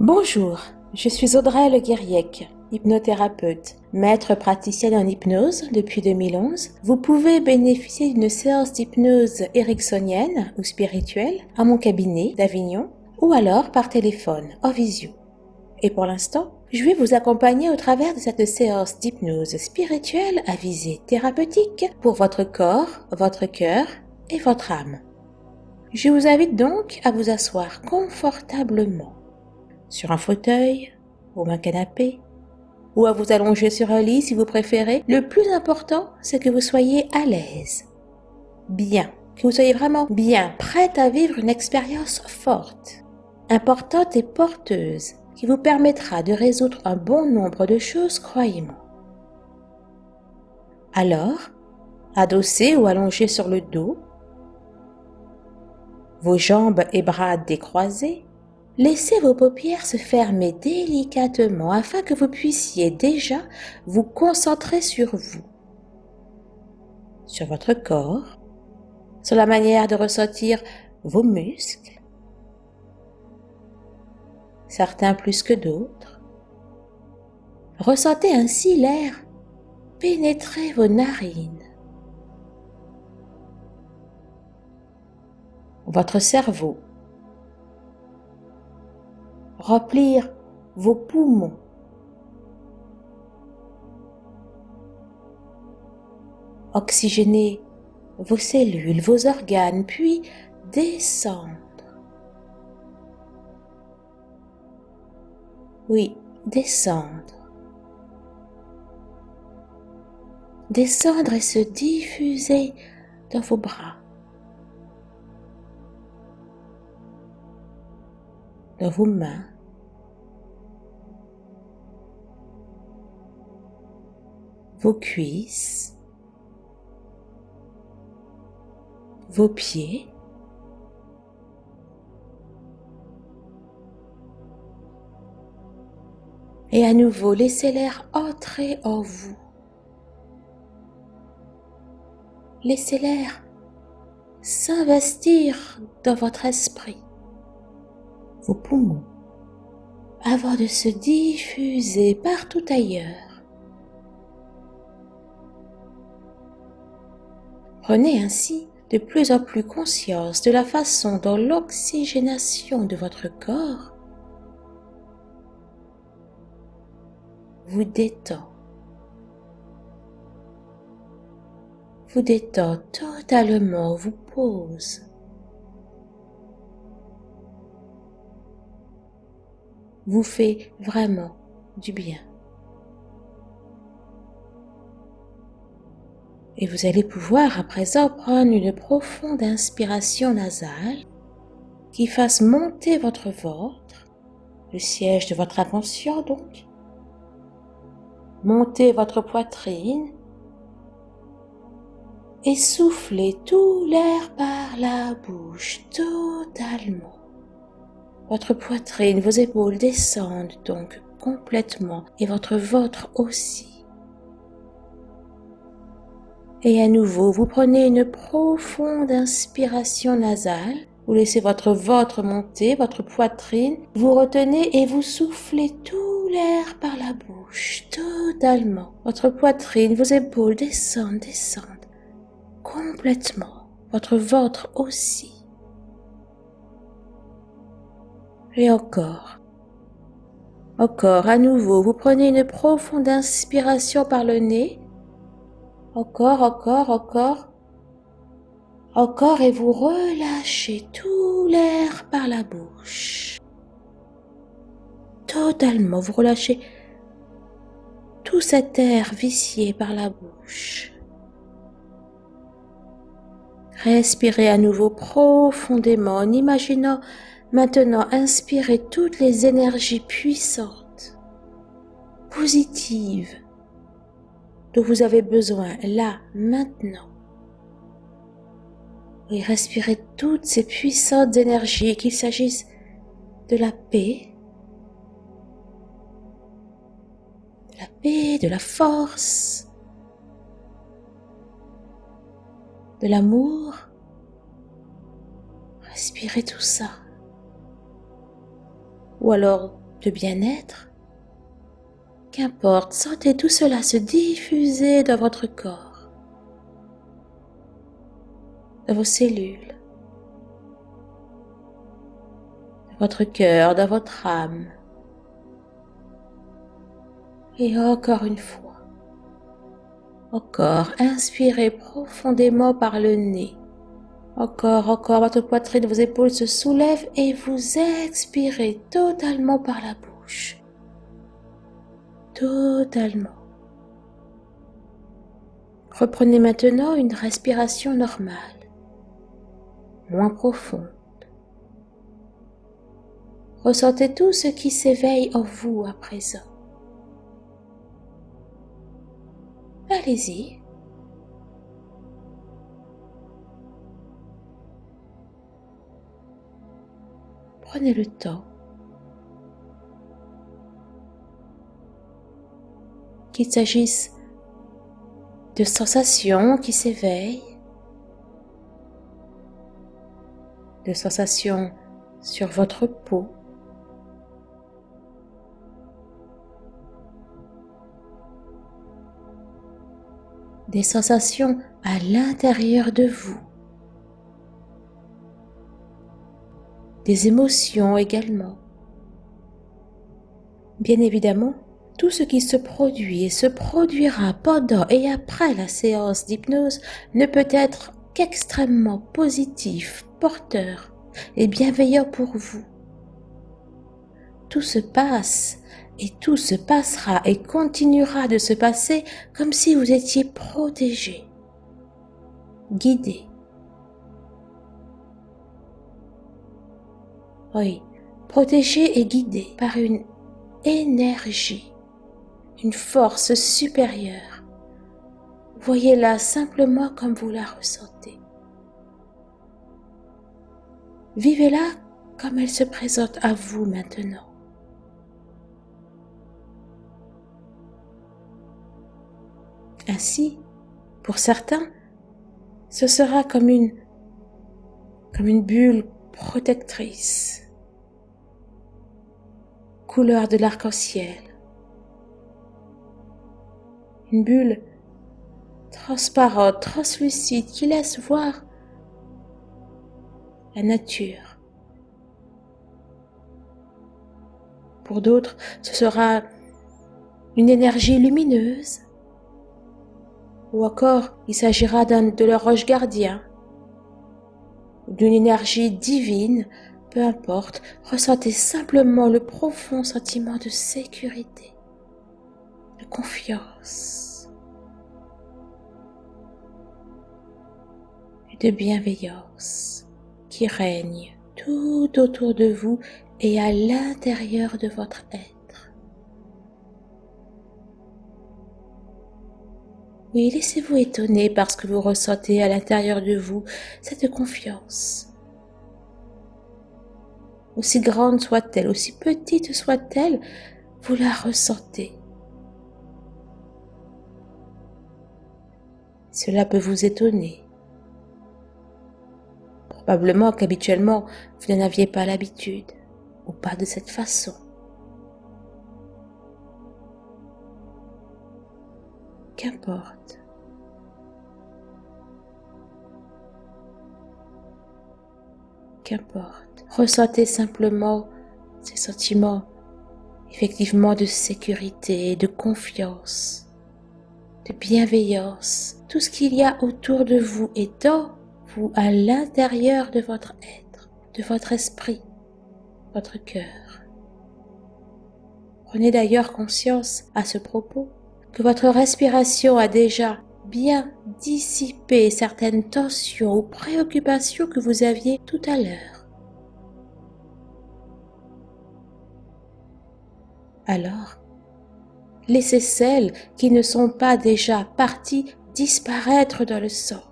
Bonjour, je suis Audrey Le Guiriec, hypnothérapeute, maître praticienne en hypnose depuis 2011. Vous pouvez bénéficier d'une séance d'hypnose ericksonienne ou spirituelle à mon cabinet d'Avignon ou alors par téléphone, en visio. Et pour l'instant, je vais vous accompagner au travers de cette séance d'hypnose spirituelle à visée thérapeutique pour votre corps, votre cœur et votre âme. Je vous invite donc à vous asseoir confortablement sur un fauteuil ou un canapé ou à vous allonger sur un lit si vous préférez. Le plus important, c'est que vous soyez à l'aise, bien, que vous soyez vraiment bien, prête à vivre une expérience forte, importante et porteuse qui vous permettra de résoudre un bon nombre de choses, croyez-moi. Alors, adossé ou allongé sur le dos, vos jambes et bras décroisés, laissez vos paupières se fermer délicatement afin que vous puissiez déjà vous concentrer sur vous, sur votre corps, sur la manière de ressentir vos muscles, certains plus que d'autres. Ressentez ainsi l'air pénétrer vos narines, votre cerveau, remplir vos poumons. Oxygéner vos cellules, vos organes, puis descendre. Oui, descendre. Descendre et se diffuser dans vos bras. dans vos mains, vos cuisses, vos pieds, et à nouveau laissez l'air entrer en vous. Laissez l'air s'investir dans votre esprit vos poumons avant de se diffuser partout ailleurs. Prenez ainsi de plus en plus conscience de la façon dont l'oxygénation de votre corps vous détend. Vous détend totalement, vous pose. vous fait vraiment du bien. Et vous allez pouvoir à présent prendre une profonde inspiration nasale qui fasse monter votre ventre, le siège de votre attention donc, monter votre poitrine et souffler tout l'air par la bouche totalement. Votre poitrine, vos épaules descendent donc complètement et votre ventre aussi. Et à nouveau, vous prenez une profonde inspiration nasale. Vous laissez votre ventre monter, votre poitrine. Vous retenez et vous soufflez tout l'air par la bouche, totalement. Votre poitrine, vos épaules descendent, descendent. Complètement. Votre ventre aussi. Et encore. Encore, à nouveau, vous prenez une profonde inspiration par le nez. Encore, encore, encore. Encore et vous relâchez tout l'air par la bouche. Totalement, vous relâchez tout cet air vicié par la bouche. Respirez à nouveau profondément en imaginant Maintenant, inspirez toutes les énergies puissantes, positives, dont vous avez besoin là, maintenant. Et respirez toutes ces puissantes énergies, qu'il s'agisse de la paix, de la paix, de la force, de l'amour. Respirez tout ça ou alors de bien-être. Qu'importe, sentez tout cela se diffuser dans votre corps, dans vos cellules, dans votre cœur, dans votre âme. Et encore une fois, encore, inspirez profondément par le nez. Encore, encore, votre poitrine, vos épaules se soulèvent et vous expirez totalement par la bouche. Totalement. Reprenez maintenant une respiration normale, moins profonde. Ressentez tout ce qui s'éveille en vous à présent. Allez-y. Prenez le temps. Qu'il s'agisse de sensations qui s'éveillent, de sensations sur votre peau, des sensations à l'intérieur de vous, des émotions également. Bien évidemment, tout ce qui se produit et se produira pendant et après la séance d'hypnose ne peut être qu'extrêmement positif, porteur et bienveillant pour vous. Tout se passe et tout se passera et continuera de se passer comme si vous étiez protégé, guidé. Oui, protégé et guidé par une énergie, une force supérieure. Voyez-la simplement comme vous la ressentez. Vivez-la comme elle se présente à vous maintenant. Ainsi, pour certains, ce sera comme une, comme une bulle protectrice, couleur de l'arc-en-ciel, une bulle transparente, translucide qui laisse voir la nature. Pour d'autres, ce sera une énergie lumineuse, ou encore il s'agira de leurs roches gardiens, d'une énergie divine, peu importe, ressentez simplement le profond sentiment de sécurité, confiance et de bienveillance qui règne tout autour de vous et à l'intérieur de votre être. Oui, laissez-vous étonner parce que vous ressentez à l'intérieur de vous cette confiance. Aussi grande soit-elle, aussi petite soit-elle, vous la ressentez. Cela peut vous étonner. Probablement qu'habituellement, vous n'en aviez pas l'habitude, ou pas de cette façon. Qu'importe. Qu'importe. Ressentez simplement ces sentiments effectivement de sécurité, de confiance, bienveillance, tout ce qu'il y a autour de vous et dans vous, à l'intérieur de votre être, de votre esprit, votre cœur. Prenez d'ailleurs conscience à ce propos que votre respiration a déjà bien dissipé certaines tensions ou préoccupations que vous aviez tout à l'heure. Alors, laissez celles qui ne sont pas déjà parties disparaître dans le sang.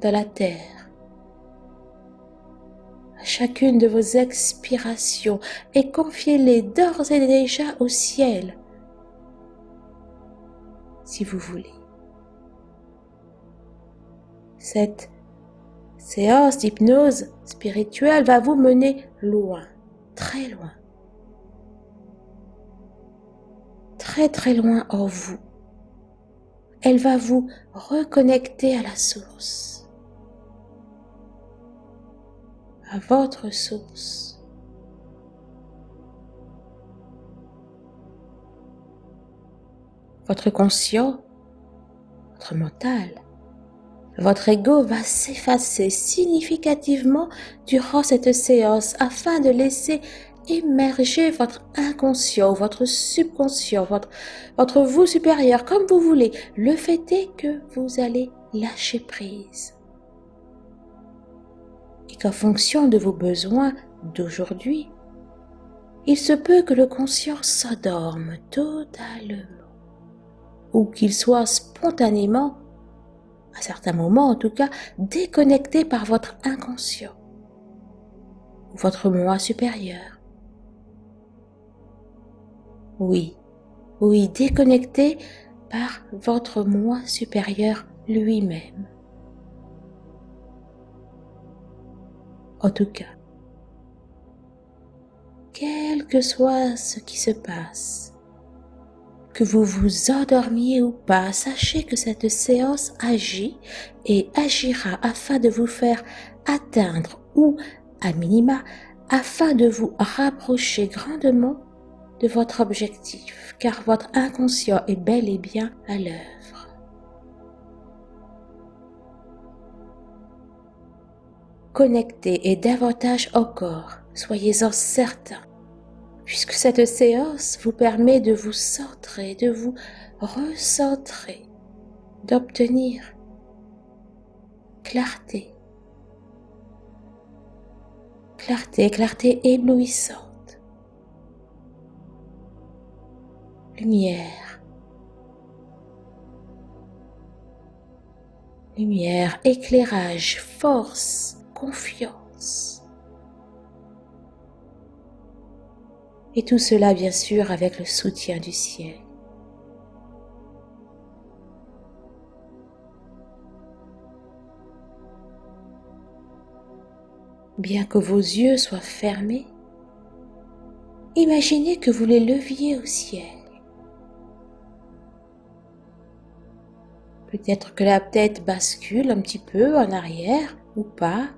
dans la terre chacune de vos expirations et confiez-les d'ores et déjà au ciel, si vous voulez. Cette séance d'hypnose spirituelle va vous mener loin, très loin. Très très loin en vous. Elle va vous reconnecter à la source, à votre source. Votre conscient, votre mental, votre ego va s'effacer significativement durant cette séance afin de laisser émerger votre inconscient, votre subconscient, votre, vous supérieur, comme vous voulez. Le fait est que vous allez lâcher prise. Et qu'en fonction de vos besoins d'aujourd'hui, il se peut que le conscient s'endorme totalement ou qu'il soit spontanément, à certains moments en tout cas, déconnecté par votre inconscient votre moi supérieur. Oui, oui, déconnecté par votre moi supérieur lui-même. En tout cas, quel que soit ce qui se passe, que vous vous endormiez ou pas, sachez que cette séance agit et agira afin de vous faire atteindre ou, à minima, afin de vous rapprocher grandement de votre objectif, car votre inconscient est bel et bien à l'œuvre. Connectez et davantage encore, soyez-en certains, puisque cette séance vous permet de vous centrer, de vous recentrer, d'obtenir clarté, clarté, clarté éblouissante. lumière. Lumière, éclairage, force, confiance. Et tout cela, bien sûr, avec le soutien du ciel. Bien que vos yeux soient fermés, imaginez que vous les leviez au ciel. Peut-être que la tête bascule un petit peu en arrière ou pas,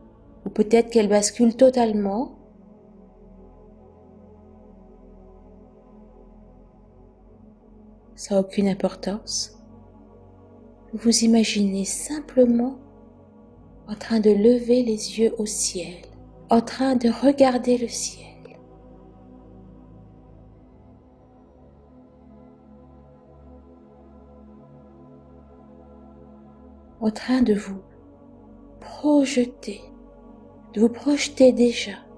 ou peut-être qu'elle bascule totalement. Ça n'a aucune importance. Vous imaginez simplement en train de lever les yeux au ciel, en train de regarder le ciel. en train de vous projeter, de vous projeter déjà.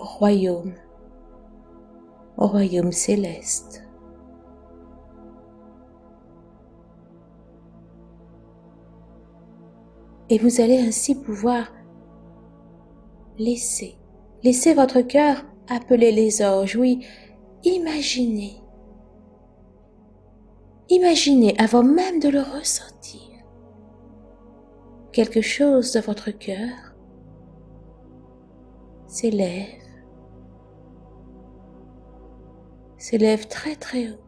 Royaume, au royaume céleste. Et vous allez ainsi pouvoir laisser, laisser votre cœur Appelez les anges, oui, imaginez. Imaginez avant même de le ressentir. Quelque chose de votre cœur s'élève, s'élève très très haut.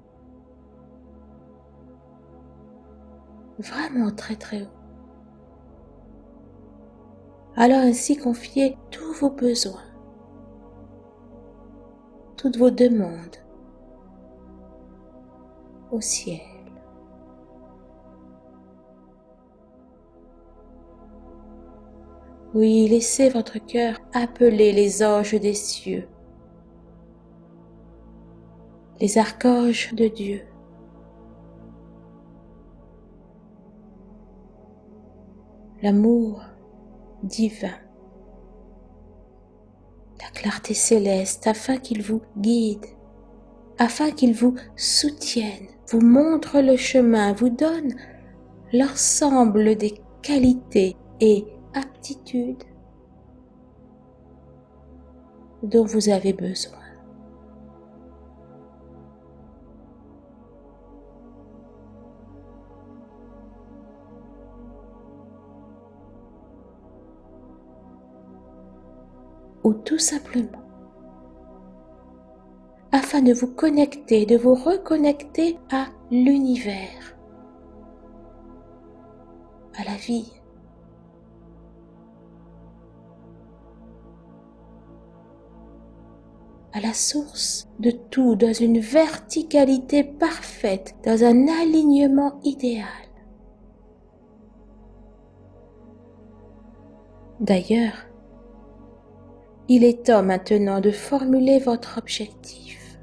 Vraiment très très haut. Alors ainsi confiez tous vos besoins toutes vos demandes au ciel. Oui, laissez votre cœur appeler les anges des cieux, les archanges de Dieu. L'amour divin la clarté céleste afin qu'il vous guide, afin qu'il vous soutienne, vous montre le chemin, vous donne l'ensemble des qualités et aptitudes dont vous avez besoin. Ou tout simplement afin de vous connecter, de vous reconnecter à l'univers, à la vie. à la source de tout dans une verticalité parfaite, dans un alignement idéal. D'ailleurs, il est temps maintenant de formuler votre objectif,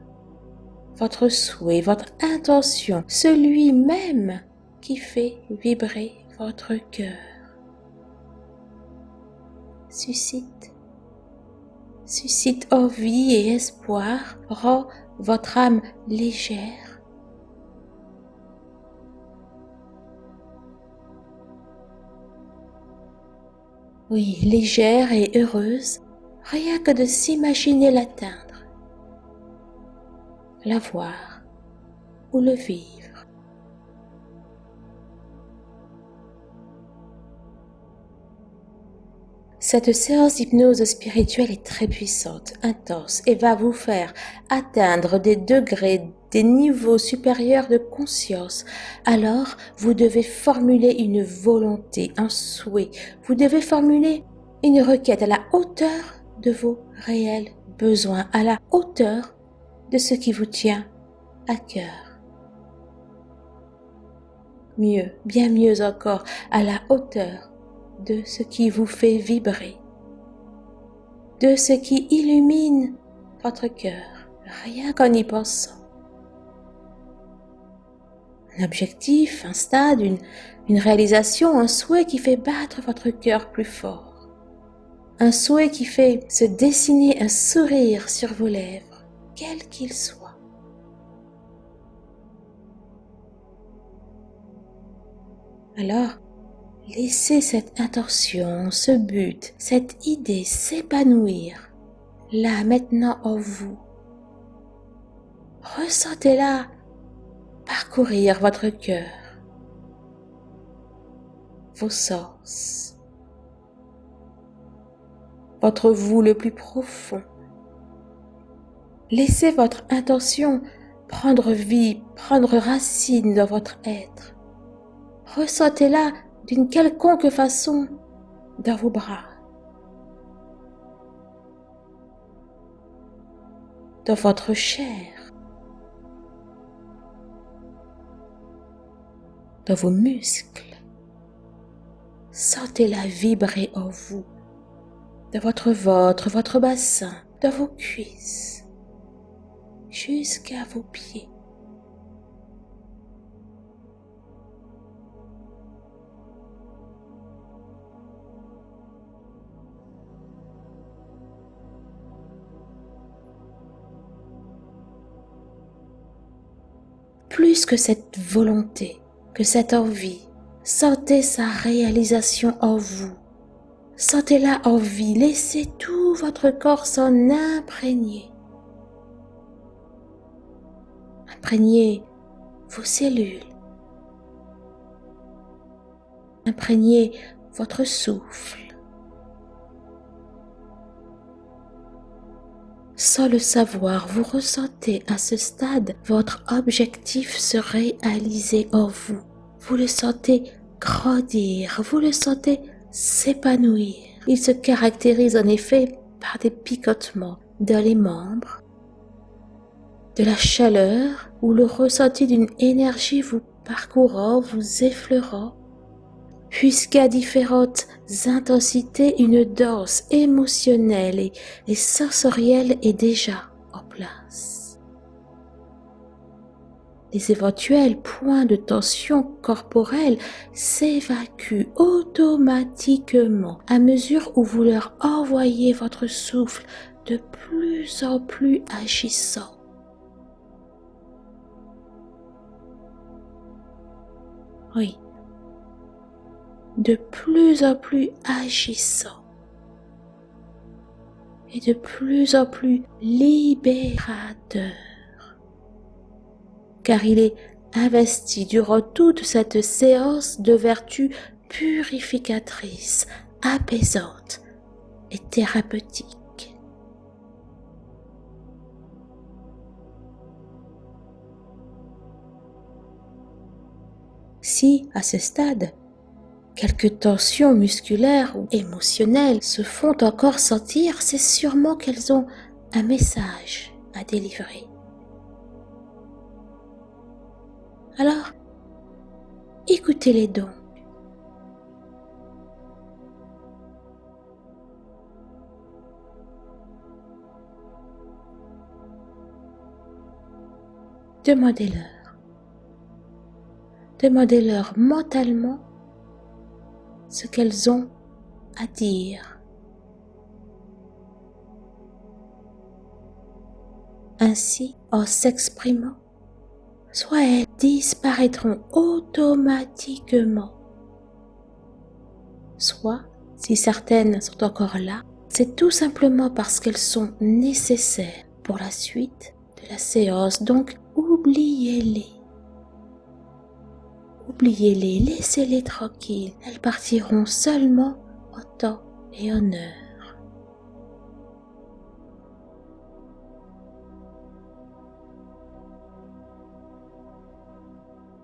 votre souhait, votre intention, celui même qui fait vibrer votre cœur. Suscite, suscite envie et espoir, rend votre âme légère. Oui, légère et heureuse rien que de s'imaginer l'atteindre, la voir ou le vivre. Cette séance d'hypnose spirituelle est très puissante, intense et va vous faire atteindre des degrés, des niveaux supérieurs de conscience. Alors, vous devez formuler une volonté, un souhait. Vous devez formuler une requête à la hauteur de vos réels besoins, à la hauteur de ce qui vous tient à cœur. Mieux, bien mieux encore, à la hauteur de ce qui vous fait vibrer, de ce qui illumine votre cœur, rien qu'en y pensant. Un objectif, un stade, une, réalisation, un souhait qui fait battre votre cœur plus fort un souhait qui fait se dessiner un sourire sur vos lèvres, quel qu'il soit. Alors, laissez cette intention, ce but, cette idée s'épanouir là maintenant en vous. Ressentez-la parcourir votre cœur, vos sens votre vous le plus profond. Laissez votre intention prendre vie, prendre racine dans votre être. Ressentez-la d'une quelconque façon dans vos bras, dans votre chair, dans vos muscles. Sentez-la vibrer en vous de votre ventre, votre bassin, de vos cuisses, jusqu'à vos pieds. Plus que cette volonté, que cette envie, sentez sa réalisation en vous Sentez-la en vie, laissez tout votre corps s'en imprégner. Imprégnez vos cellules. Imprégnez votre souffle. Sans le savoir, vous ressentez à ce stade votre objectif se réaliser en vous. Vous le sentez grandir, vous le sentez s'épanouir. Il se caractérise en effet par des picotements dans les membres, de la chaleur ou le ressenti d'une énergie vous parcourant, vous effleurant, puisqu'à différentes intensités, une danse émotionnelle et, et sensorielle est déjà en place les éventuels points de tension corporelle s'évacuent automatiquement à mesure où vous leur envoyez votre souffle de plus en plus agissant. Oui, de plus en plus agissant. Et de plus en plus libérateur car il est investi durant toute cette séance de vertus purificatrices, apaisantes et thérapeutiques. Si, à ce stade, quelques tensions musculaires ou émotionnelles se font encore sentir, c'est sûrement qu'elles ont un message à délivrer. Alors, écoutez-les donc. Demandez-leur. Demandez-leur mentalement ce qu'elles ont à dire. Ainsi, en s'exprimant, soit elles disparaîtront automatiquement, soit, si certaines sont encore là, c'est tout simplement parce qu'elles sont nécessaires pour la suite de la séance. Donc, oubliez-les. Oubliez-les, laissez-les tranquilles. Elles partiront seulement en temps et en heure.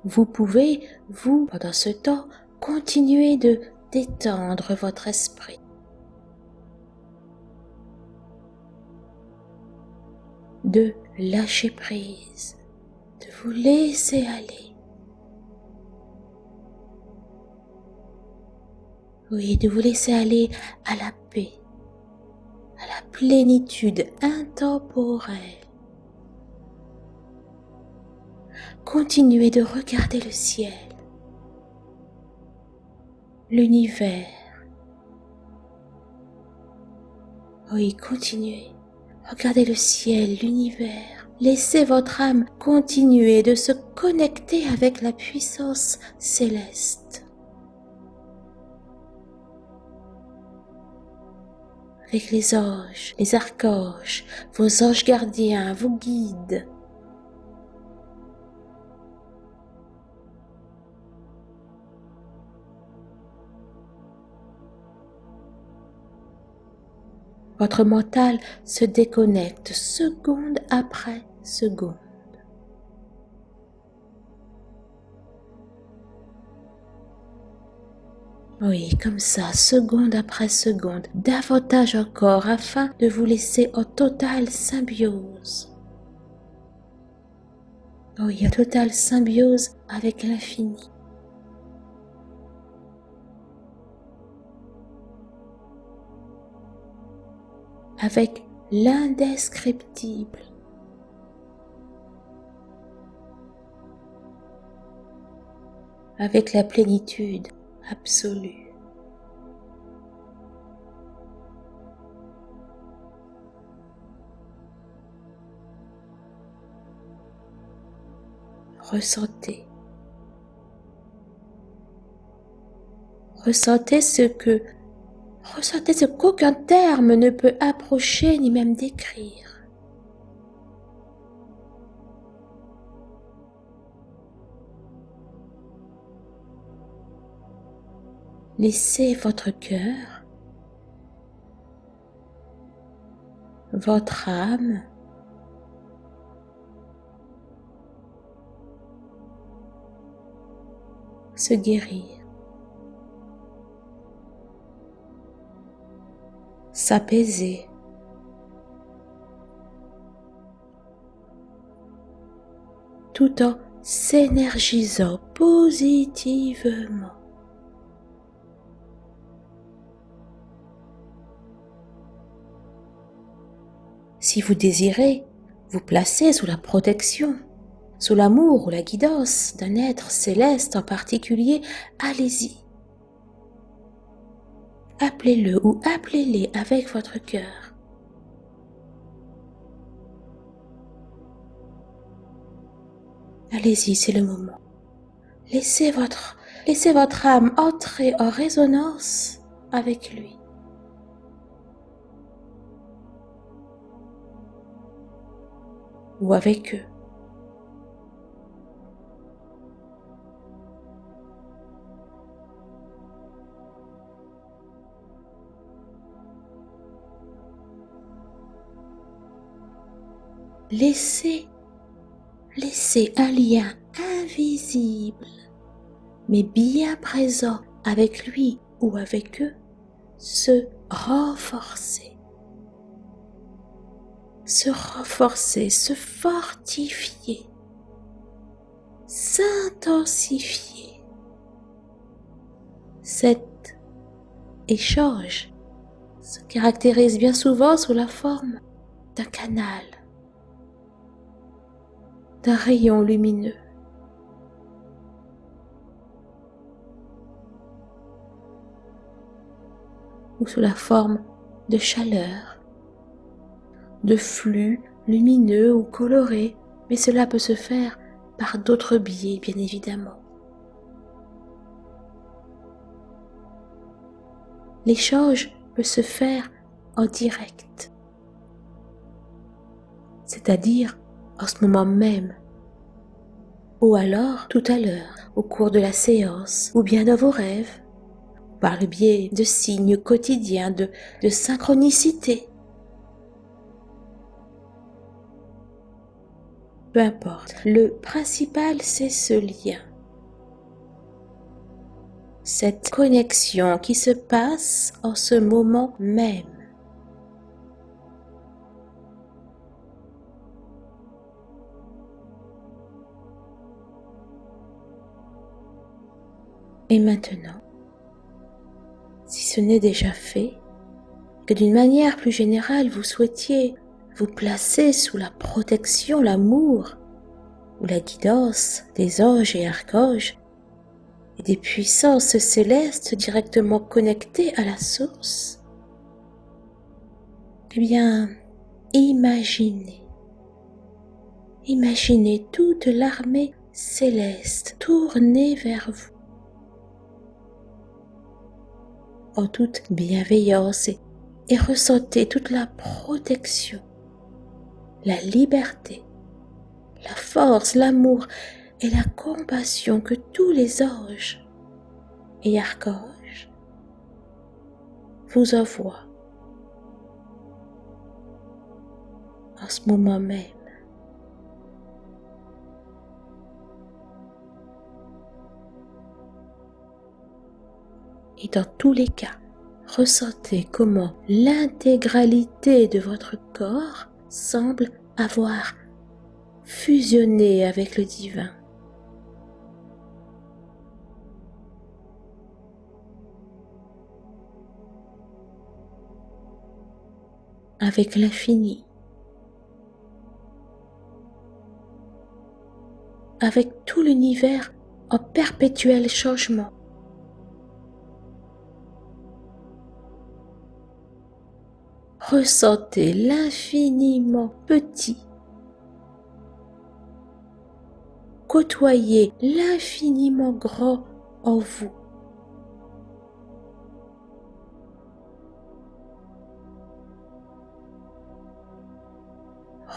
Vous pouvez, vous, pendant ce temps, continuer de détendre votre esprit. De lâcher prise, de vous laisser aller. Oui, de vous laisser aller à la paix, à la plénitude intemporelle. Continuez de regarder le ciel, l'univers. Oui, continuez. Regardez le ciel, l'univers. Laissez votre âme continuer de se connecter avec la puissance céleste. Avec les anges, les archanges, vos anges gardiens vous guident. Votre mental se déconnecte seconde après seconde. Oui, comme ça, seconde après seconde, davantage encore afin de vous laisser en totale symbiose. Oui, en totale symbiose avec l'infini. Avec l'indescriptible. avec la plénitude absolue. Ressentez. Ressentez ce que Ressentez ce qu'aucun terme ne peut approcher ni même décrire. Laissez votre cœur, votre âme, se guérir. S'apaiser. tout en s'énergisant positivement. Si vous désirez vous placer sous la protection, sous l'amour ou la guidance d'un être céleste en particulier, allez-y. Appelez-le ou appelez-les avec votre cœur. Allez-y, c'est le moment. Laissez votre, laissez votre âme entrer en résonance avec lui. Ou avec eux. Laissez, laissez un lien invisible mais bien présent avec lui ou avec eux, se renforcer. Se renforcer, se fortifier, s'intensifier. Cet échange se caractérise bien souvent sous la forme d'un canal, d'un rayon lumineux. ou sous la forme de chaleur, de flux lumineux ou colorés, mais cela peut se faire par d'autres biais, bien évidemment. L'échange peut se faire en direct, c'est-à-dire en ce moment même, ou alors tout à l'heure, au cours de la séance, ou bien dans vos rêves, par le biais de signes quotidiens, de, de synchronicité. Peu importe, le principal c'est ce lien, cette connexion qui se passe en ce moment même. Et maintenant, si ce n'est déjà fait, que d'une manière plus générale vous souhaitiez vous placer sous la protection, l'amour ou la guidance des anges et archanges et des puissances célestes directement connectées à la source, eh bien, imaginez, imaginez toute l'armée céleste tournée vers vous en toute bienveillance et, ressentez toute la protection, la liberté, la force, l'amour et la compassion que tous les anges et archanges vous envoient en ce moment même. Et dans tous les cas, ressentez comment l'intégralité de votre corps semble avoir fusionné avec le divin. avec l'infini, avec tout l'univers en perpétuel changement. Ressentez l'infiniment petit. Côtoyez l'infiniment grand en vous.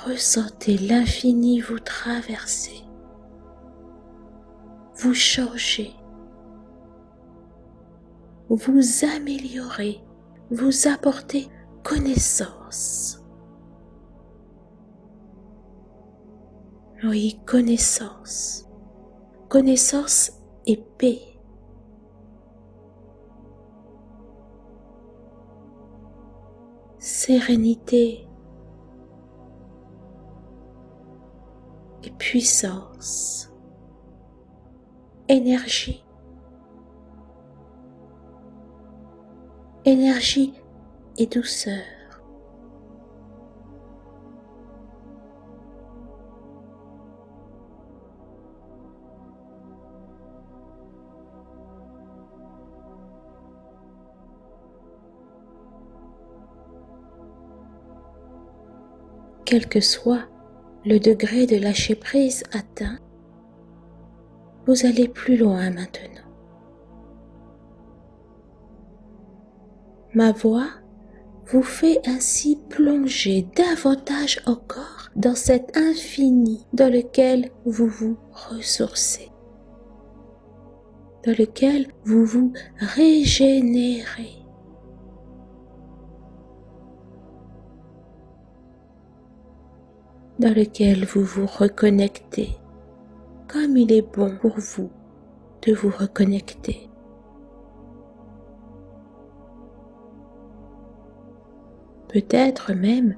Ressentez l'infini vous traverser, vous changer, vous améliorer, vous apporter connaissance. Oui, connaissance. Connaissance et paix. Sérénité et puissance. Énergie. Énergie et douceur. Quel que soit le degré de lâcher prise atteint, vous allez plus loin maintenant. Ma voix vous fait ainsi plonger davantage encore dans cet infini dans lequel vous vous ressourcez, dans lequel vous vous régénérez. dans lequel vous vous reconnectez comme il est bon pour vous de vous reconnecter. Peut-être même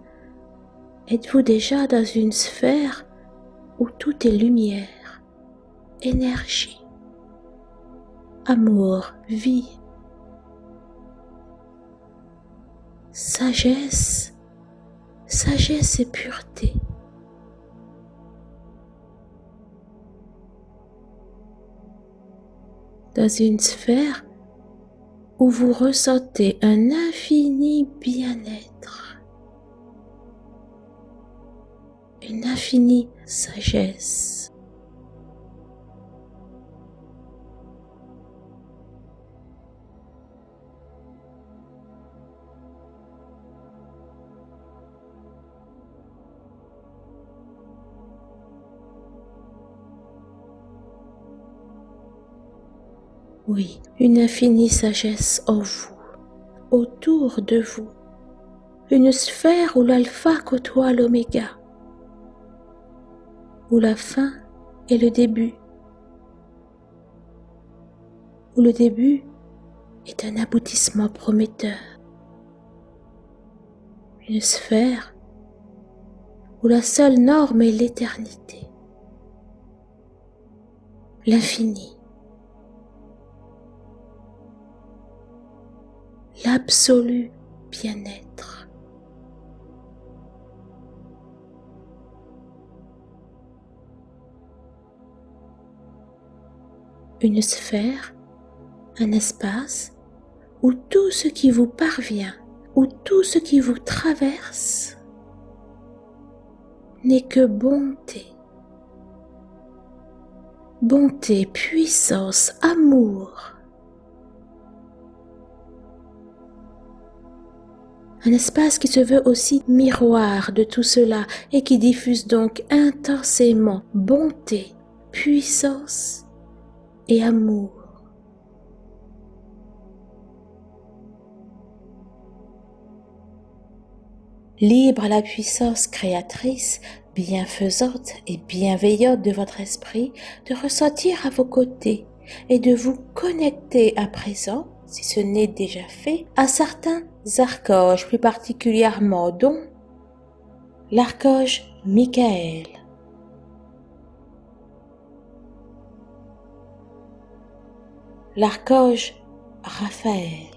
êtes-vous déjà dans une sphère où tout est lumière, énergie, amour, vie, sagesse, sagesse et pureté. Dans une sphère où vous ressentez un infini bien-être, une infinie sagesse. Oui, une infinie sagesse en vous, autour de vous, une sphère où l'alpha côtoie l'oméga, où la fin est le début, où le début est un aboutissement prometteur, une sphère où la seule norme est l'éternité, l'infini. L'absolu bien-être. Une sphère, un espace où tout ce qui vous parvient, où tout ce qui vous traverse n'est que bonté. Bonté, puissance, amour, un espace qui se veut aussi miroir de tout cela et qui diffuse donc intensément bonté, puissance et amour. Libre la puissance créatrice, bienfaisante et bienveillante de votre esprit de ressentir à vos côtés et de vous connecter à présent si ce n'est déjà fait, à certains archanges plus particulièrement dont l'archange Michael, l'archange Raphaël,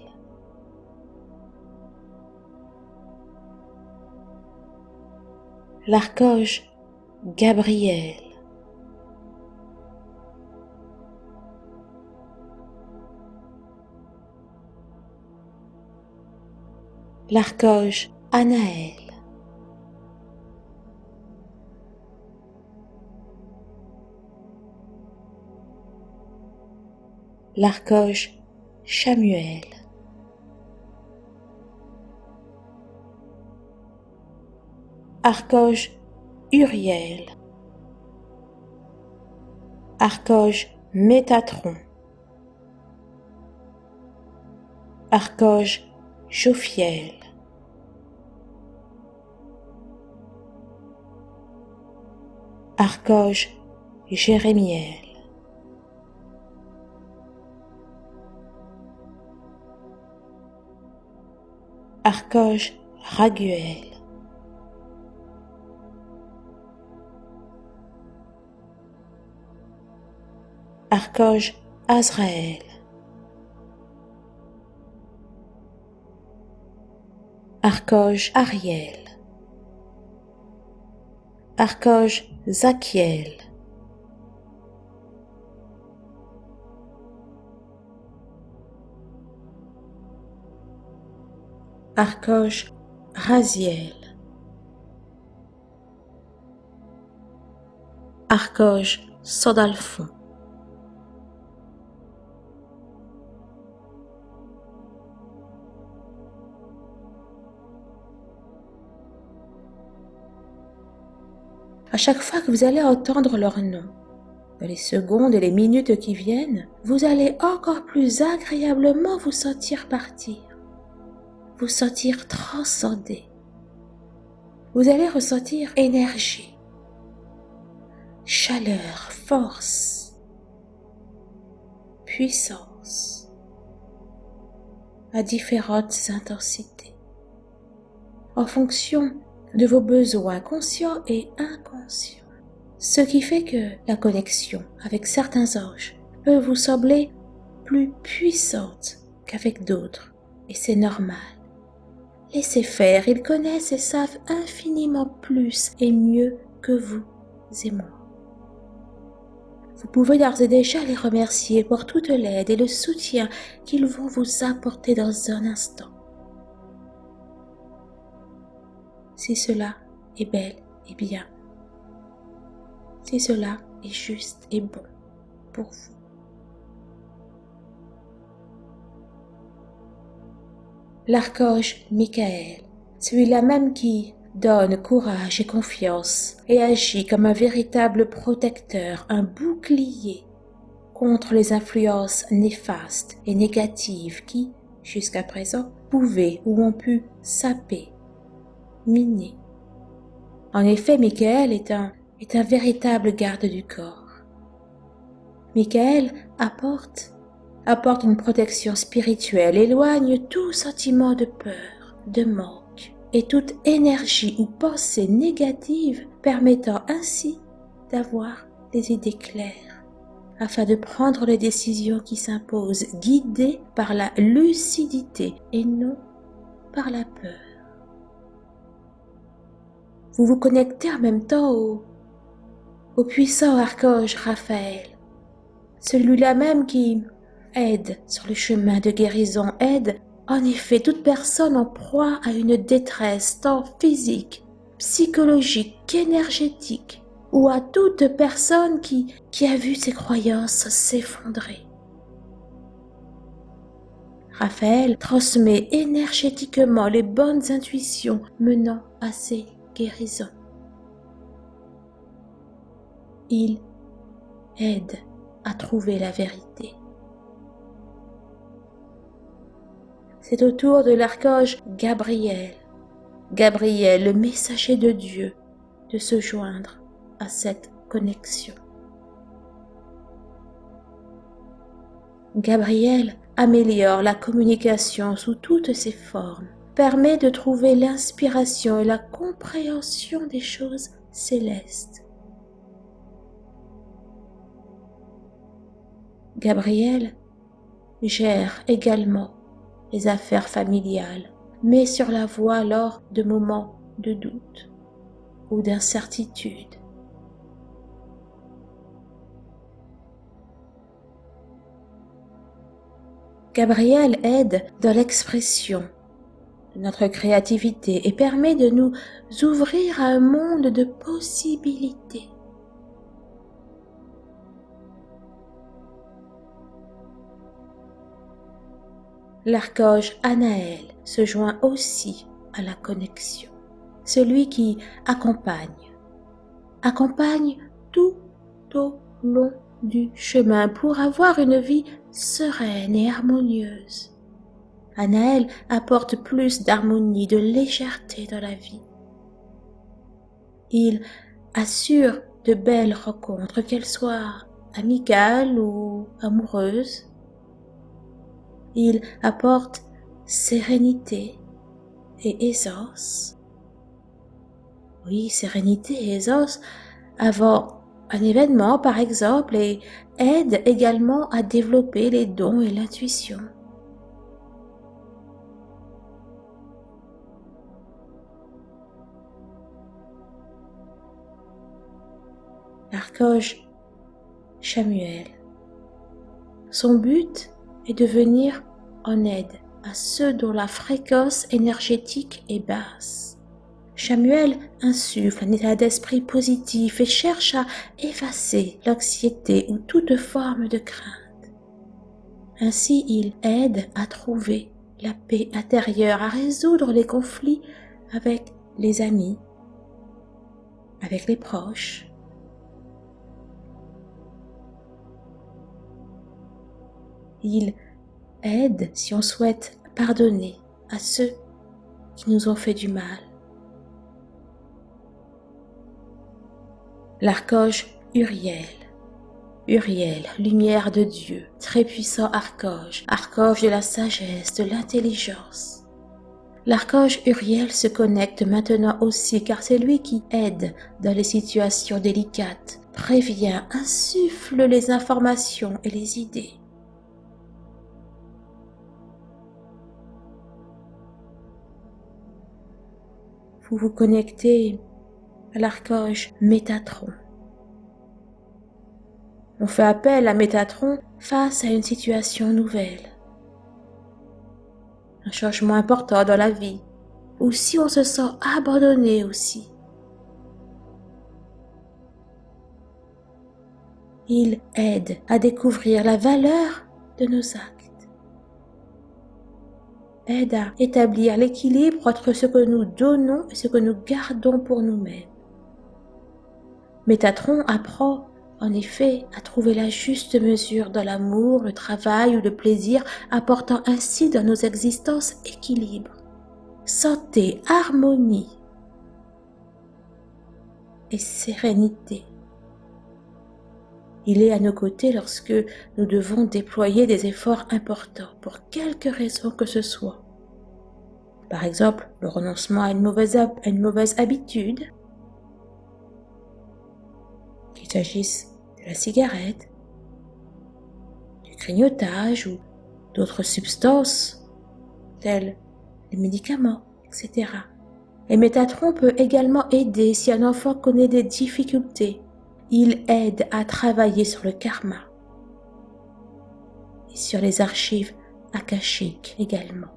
l'archange Gabriel, l'archange Anaël. L'archange Chamuel. Archange Uriel. Archange Métatron. Archange Jophiel. Archange Jérémiel. Archange Raguel. Archange Azraël. Archange Ariel, Archange Zachiel, Archange Raziel, Archange Sodalphon. À chaque fois que vous allez entendre leur nom. Dans les secondes et les minutes qui viennent, vous allez encore plus agréablement vous sentir partir, vous sentir transcender. Vous allez ressentir énergie, chaleur, force. puissance à différentes intensités, en fonction de vos besoins conscients et inconscients. Ce qui fait que la connexion avec certains anges peut vous sembler plus puissante qu'avec d'autres, et c'est normal. Laissez faire, ils connaissent et savent infiniment plus et mieux que vous et moi. Vous pouvez d'ores et déjà les remercier pour toute l'aide et le soutien qu'ils vont vous apporter dans un instant. Si cela est bel et bien, si cela est juste et bon pour vous. L'archange Michael, celui-là même qui donne courage et confiance et agit comme un véritable protecteur, un bouclier contre les influences néfastes et négatives qui, jusqu'à présent, pouvaient ou ont pu saper, miner. En effet, Michael est un, est un véritable garde du corps. Michael apporte, apporte une protection spirituelle, éloigne tout sentiment de peur, de mort et toute énergie ou pensée négative permettant ainsi d'avoir des idées claires afin de prendre les décisions qui s'imposent guidées par la lucidité et non par la peur. Vous vous connectez en même temps au, puissant archange Raphaël, celui-là même qui aide sur le chemin de guérison, aide en effet, toute personne en proie à une détresse tant physique, psychologique qu'énergétique, ou à toute personne qui, qui a vu ses croyances s'effondrer. Raphaël transmet énergétiquement les bonnes intuitions menant à ses guérisons. Il aide à trouver la vérité. c'est au tour de l'archange Gabriel, Gabriel, le messager de Dieu, de se joindre à cette connexion. Gabriel améliore la communication sous toutes ses formes, permet de trouver l'inspiration et la compréhension des choses célestes. Gabriel gère également les affaires familiales, mais sur la voie lors de moments de doute ou d'incertitude. Gabriel aide dans l'expression notre créativité et permet de nous ouvrir à un monde de possibilités. l'archange Anaël se joint aussi à la connexion, celui qui accompagne, accompagne tout au long du chemin pour avoir une vie sereine et harmonieuse. Anaël apporte plus d'harmonie, de légèreté dans la vie. Il assure de belles rencontres, qu'elles soient amicales ou amoureuses, il apporte sérénité et aisance. Oui, sérénité et aisance avant un événement par exemple et aide également à développer les dons et l'intuition. L'archange Samuel. Son but et de venir en aide à ceux dont la fréquence énergétique est basse. Samuel insuffle un état d'esprit positif et cherche à effacer l'anxiété ou toute forme de crainte. Ainsi, il aide à trouver la paix intérieure, à résoudre les conflits avec les amis, avec les proches, Il aide si on souhaite pardonner à ceux qui nous ont fait du mal. L'archange Uriel Uriel, lumière de Dieu, très puissant archange, archange de la sagesse, de l'intelligence. L'archange Uriel se connecte maintenant aussi car c'est lui qui aide dans les situations délicates, prévient, insuffle les informations et les idées. Vous connectez à l'archange Métatron. On fait appel à Métatron face à une situation nouvelle, un changement important dans la vie, ou si on se sent abandonné aussi. Il aide à découvrir la valeur de nos actes, aide à établir l'équilibre entre ce que nous donnons et ce que nous gardons pour nous-mêmes. Métatron apprend en effet, à trouver la juste mesure dans l'amour, le travail ou le plaisir, apportant ainsi dans nos existences équilibre, santé, harmonie et sérénité. Il est à nos côtés lorsque nous devons déployer des efforts importants pour quelque raison que ce soit. Par exemple, le renoncement à une mauvaise, à une mauvaise habitude, qu'il s'agisse de la cigarette, du grignotage ou d'autres substances telles les médicaments, etc. Et Métatron peut également aider si un enfant connaît des difficultés. Il aide à travailler sur le karma et sur les archives akashiques également.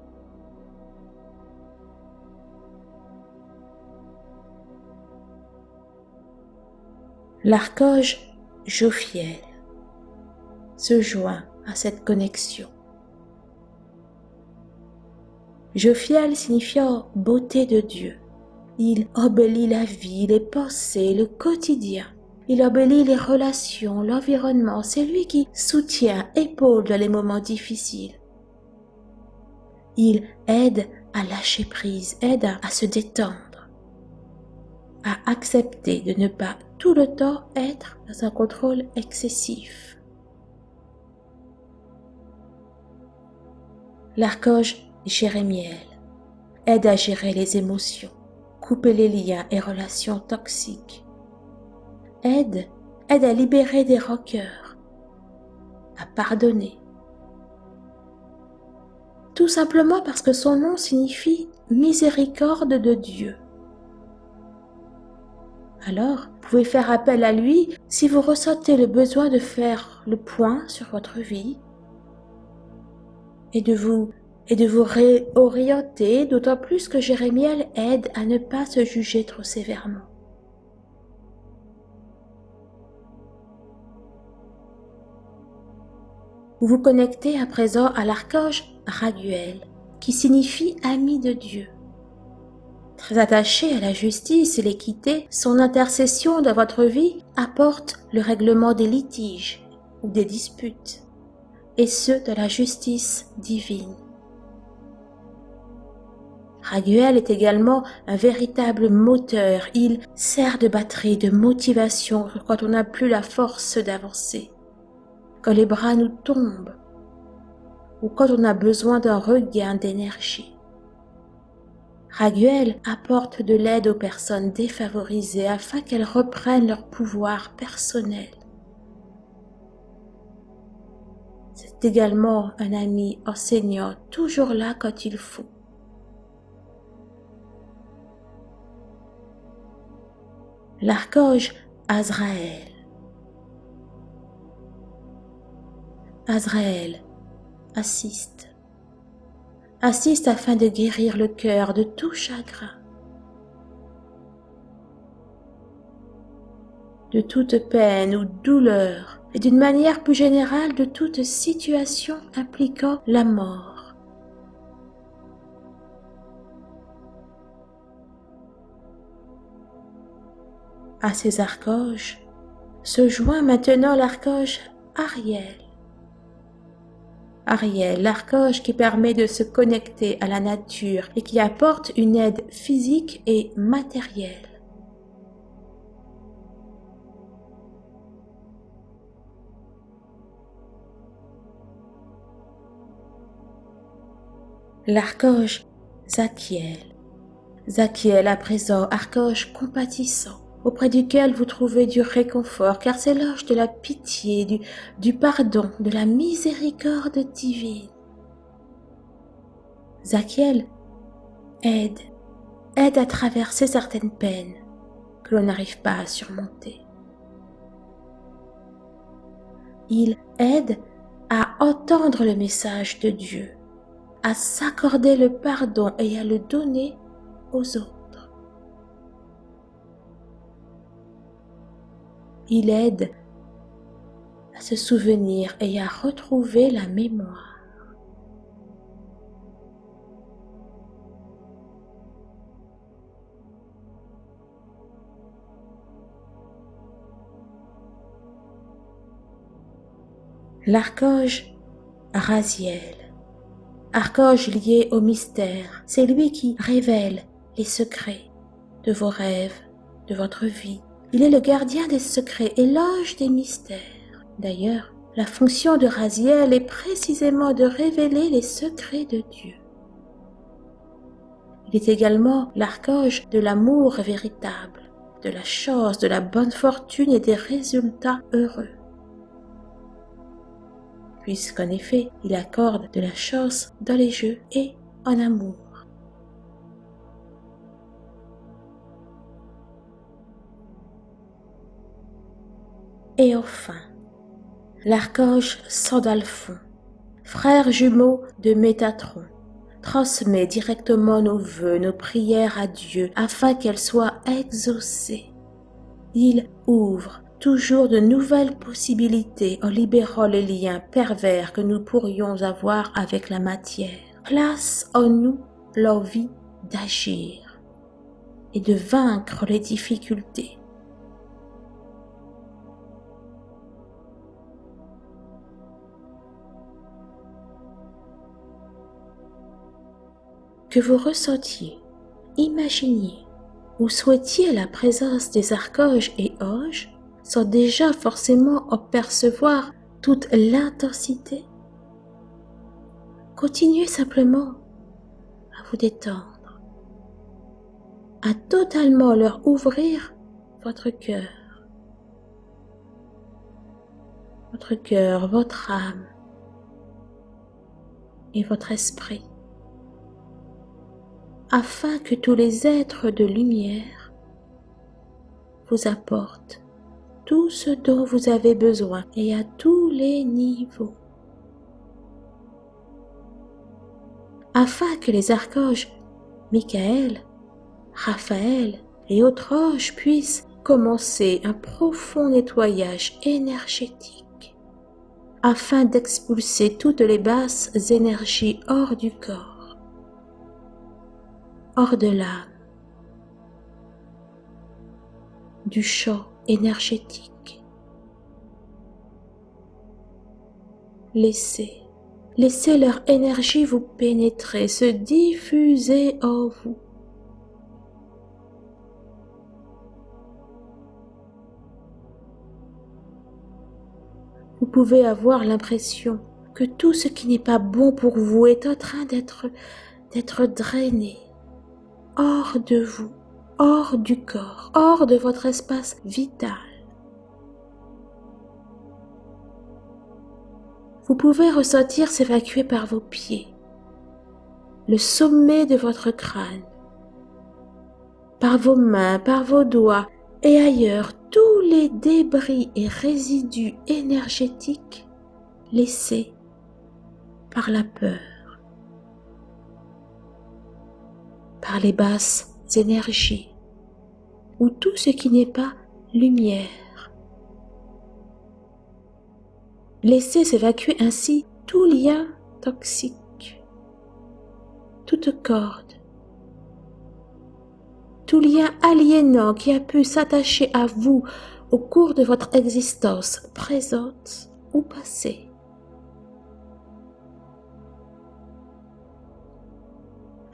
L'archange Jophiel se joint à cette connexion. Jophiel signifiant beauté de Dieu. Il embellit la vie, les pensées, le quotidien. Il embellit les relations, l'environnement. C'est lui qui soutient, épaule dans les moments difficiles. Il aide à lâcher prise, aide à se détendre, à accepter de ne pas tout le temps être dans un contrôle excessif. L'archange Jérémiel aide à gérer les émotions, couper les liens et relations toxiques. Aide, à libérer des rancœurs, à pardonner. Tout simplement parce que son nom signifie miséricorde de Dieu. Alors, vous pouvez faire appel à lui si vous ressentez le besoin de faire le point sur votre vie et de vous et de vous réorienter, d'autant plus que Jérémiel aide à ne pas se juger trop sévèrement. Vous vous connectez à présent à l'archange Raguel, qui signifie ami de Dieu. Très attaché à la justice et l'équité, son intercession dans votre vie apporte le règlement des litiges ou des disputes, et ce de la justice divine. Raguel est également un véritable moteur. Il sert de batterie, de motivation quand on n'a plus la force d'avancer, quand les bras nous tombent ou quand on a besoin d'un regain d'énergie. Raguel apporte de l'aide aux personnes défavorisées afin qu'elles reprennent leur pouvoir personnel. C'est également un ami enseignant toujours là quand il faut. L'archange Azraël. Azraël assiste. Assiste afin de guérir le cœur de tout chagrin, de toute peine ou douleur, et d'une manière plus générale de toute situation impliquant la mort. À ces archanges se joint maintenant l'archange Ariel, Ariel, l'archange qui permet de se connecter à la nature et qui apporte une aide physique et matérielle. L'archange Zachiel. Zachiel à présent, archange compatissant auprès duquel vous trouvez du réconfort, car c'est l'ange de la pitié, du, du pardon, de la miséricorde divine. Zachiel aide, aide à traverser certaines peines que l'on n'arrive pas à surmonter. Il aide à entendre le message de Dieu, à s'accorder le pardon et à le donner aux autres. Il aide à se souvenir et à retrouver la mémoire. L'archange Raziel. Archange lié au mystère, c'est lui qui révèle les secrets de vos rêves, de votre vie. Il est le gardien des secrets et l'ange des mystères. D'ailleurs, la fonction de Raziel est précisément de révéler les secrets de Dieu. Il est également l'archange de l'amour véritable, de la chance, de la bonne fortune et des résultats heureux puisqu'en effet, il accorde de la chance dans les jeux et en amour. Et enfin, l'archange Sandalphon, frère jumeau de Métatron, transmet directement nos vœux, nos prières à Dieu afin qu'elles soient exaucées. Il ouvre toujours de nouvelles possibilités en libérant les liens pervers que nous pourrions avoir avec la matière. Place en nous l'envie d'agir et de vaincre les difficultés. Que vous ressentiez, imaginiez ou souhaitiez la présence des archanges et anges, sans déjà forcément en percevoir toute l'intensité. Continuez simplement à vous détendre, à totalement leur ouvrir votre cœur, votre cœur, votre âme et votre esprit, afin que tous les êtres de lumière vous apportent tout ce dont vous avez besoin et à tous les niveaux. Afin que les archanges Michael, Raphaël et autres anges puissent commencer un profond nettoyage énergétique afin d'expulser toutes les basses énergies hors du corps, hors de l'âme, du champ énergétique. Laissez, laissez leur énergie vous pénétrer, se diffuser en vous. Vous pouvez avoir l'impression que tout ce qui n'est pas bon pour vous est en train d'être d'être drainé hors de vous hors du corps, hors de votre espace vital. Vous pouvez ressentir s'évacuer par vos pieds, le sommet de votre crâne, par vos mains, par vos doigts et ailleurs tous les débris et résidus énergétiques laissés par la peur, par les basses énergies, ou tout ce qui n'est pas lumière. Laissez s'évacuer ainsi tout lien toxique, toute corde, tout lien aliénant qui a pu s'attacher à vous au cours de votre existence présente ou passée.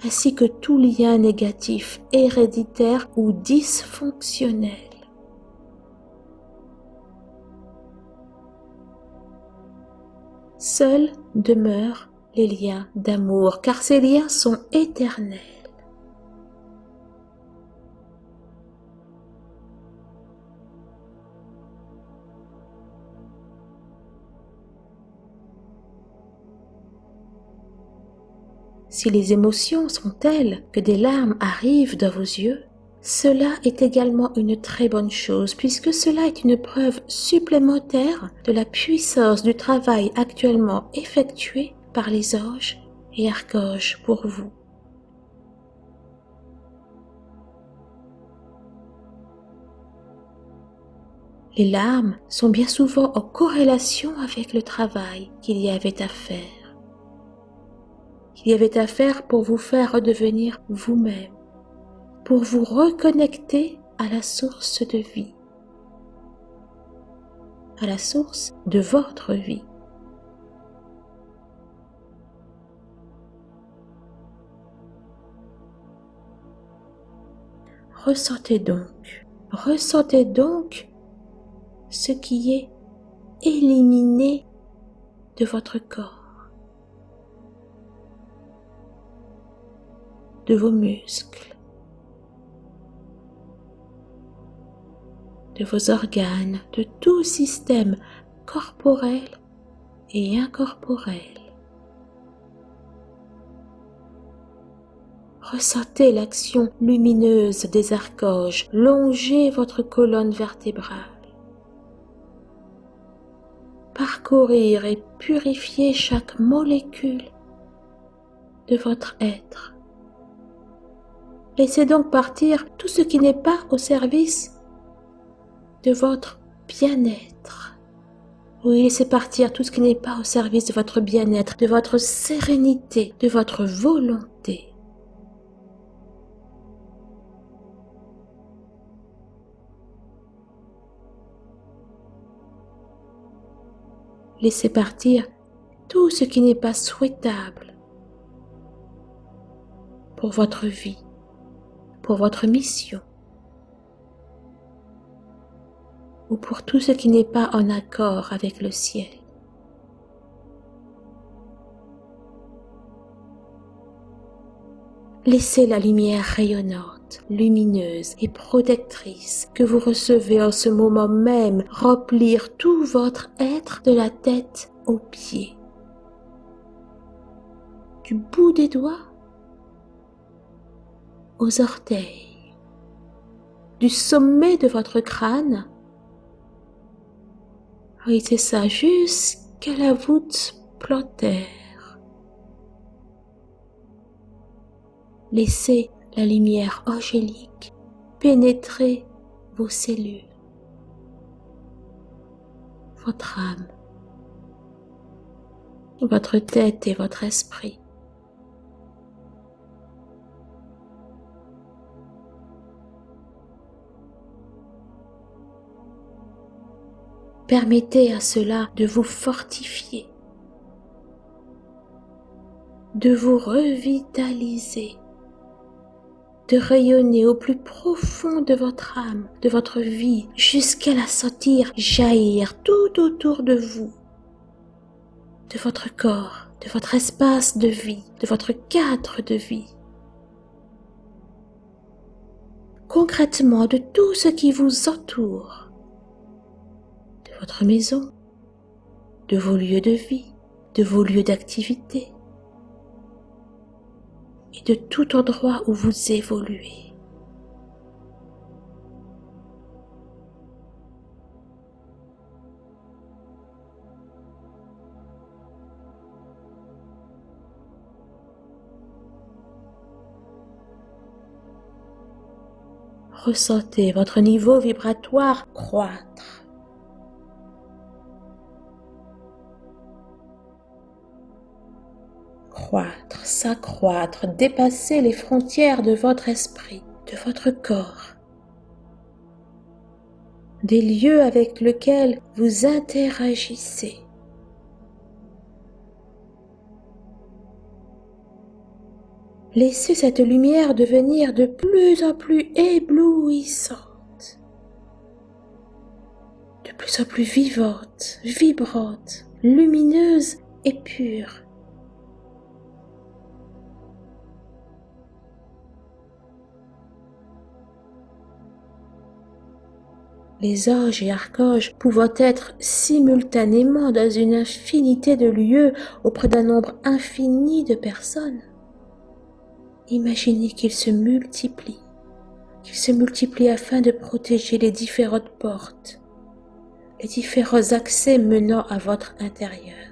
Ainsi que tout lien négatif, héréditaire ou dysfonctionnel. Seule demeure les liens d'amour, car ces liens sont éternels. Si les émotions sont telles que des larmes arrivent dans vos yeux, cela est également une très bonne chose puisque cela est une preuve supplémentaire de la puissance du travail actuellement effectué par les anges et archanges pour vous. Les larmes sont bien souvent en corrélation avec le travail qu'il y avait à faire qu'il y avait à faire pour vous faire redevenir vous-même, pour vous reconnecter à la source de vie, à la source de votre vie. Ressentez donc, ressentez donc ce qui est éliminé de votre corps. De vos muscles, de vos organes, de tout système corporel et incorporel. Ressentez l'action lumineuse des archanges longer votre colonne vertébrale. Parcourir et purifier chaque molécule de votre être Laissez donc partir tout ce qui n'est pas au service de votre bien-être. Oui, laissez partir tout ce qui n'est pas au service de votre bien-être, de votre sérénité, de votre volonté. Laissez partir tout ce qui n'est pas souhaitable pour votre vie pour votre mission ou pour tout ce qui n'est pas en accord avec le ciel. Laissez la lumière rayonnante, lumineuse et protectrice que vous recevez en ce moment même remplir tout votre être de la tête aux pieds. Du bout des doigts aux orteils, du sommet de votre crâne. C'est ça, jusqu'à la voûte plantaire. Laissez la lumière angélique pénétrer vos cellules, votre âme, votre tête et votre esprit. Permettez à cela de vous fortifier, de vous revitaliser, de rayonner au plus profond de votre âme, de votre vie, jusqu'à la sentir jaillir tout autour de vous, de votre corps, de votre espace de vie, de votre cadre de vie. Concrètement, de tout ce qui vous entoure votre maison, de vos lieux de vie, de vos lieux d'activité et de tout endroit où vous évoluez. Ressentez votre niveau vibratoire croître. Croître, s'accroître, dépasser les frontières de votre esprit, de votre corps, des lieux avec lesquels vous interagissez. Laissez cette lumière devenir de plus en plus éblouissante, de plus en plus vivante, vibrante, lumineuse et pure les anges et archanges pouvant être simultanément dans une infinité de lieux auprès d'un nombre infini de personnes. Imaginez qu'ils se multiplient, qu'ils se multiplient afin de protéger les différentes portes, les différents accès menant à votre intérieur,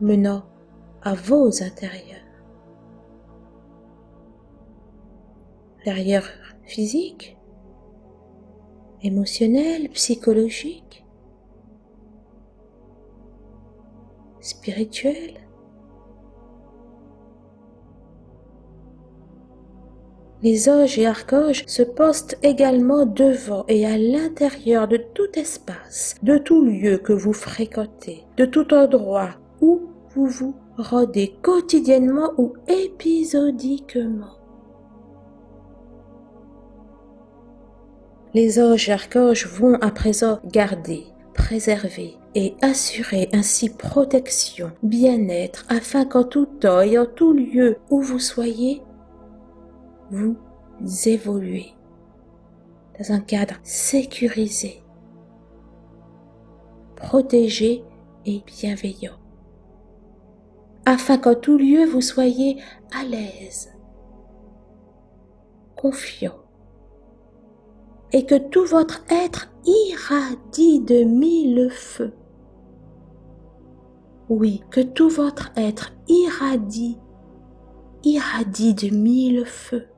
menant à vos intérieurs. Physique, émotionnel, psychologique, spirituel, Les anges et archanges se postent également devant et à l'intérieur de tout espace, de tout lieu que vous fréquentez, de tout endroit où vous vous rendez quotidiennement ou épisodiquement. Les anges archanges vont à présent garder, préserver et assurer ainsi protection, bien-être, afin qu'en tout temps et en tout lieu où vous soyez, vous évoluez dans un cadre sécurisé, protégé et bienveillant, afin qu'en tout lieu vous soyez à l'aise, confiant, et que tout votre être irradie de mille feux. Oui, que tout votre être irradie, irradie de mille feux.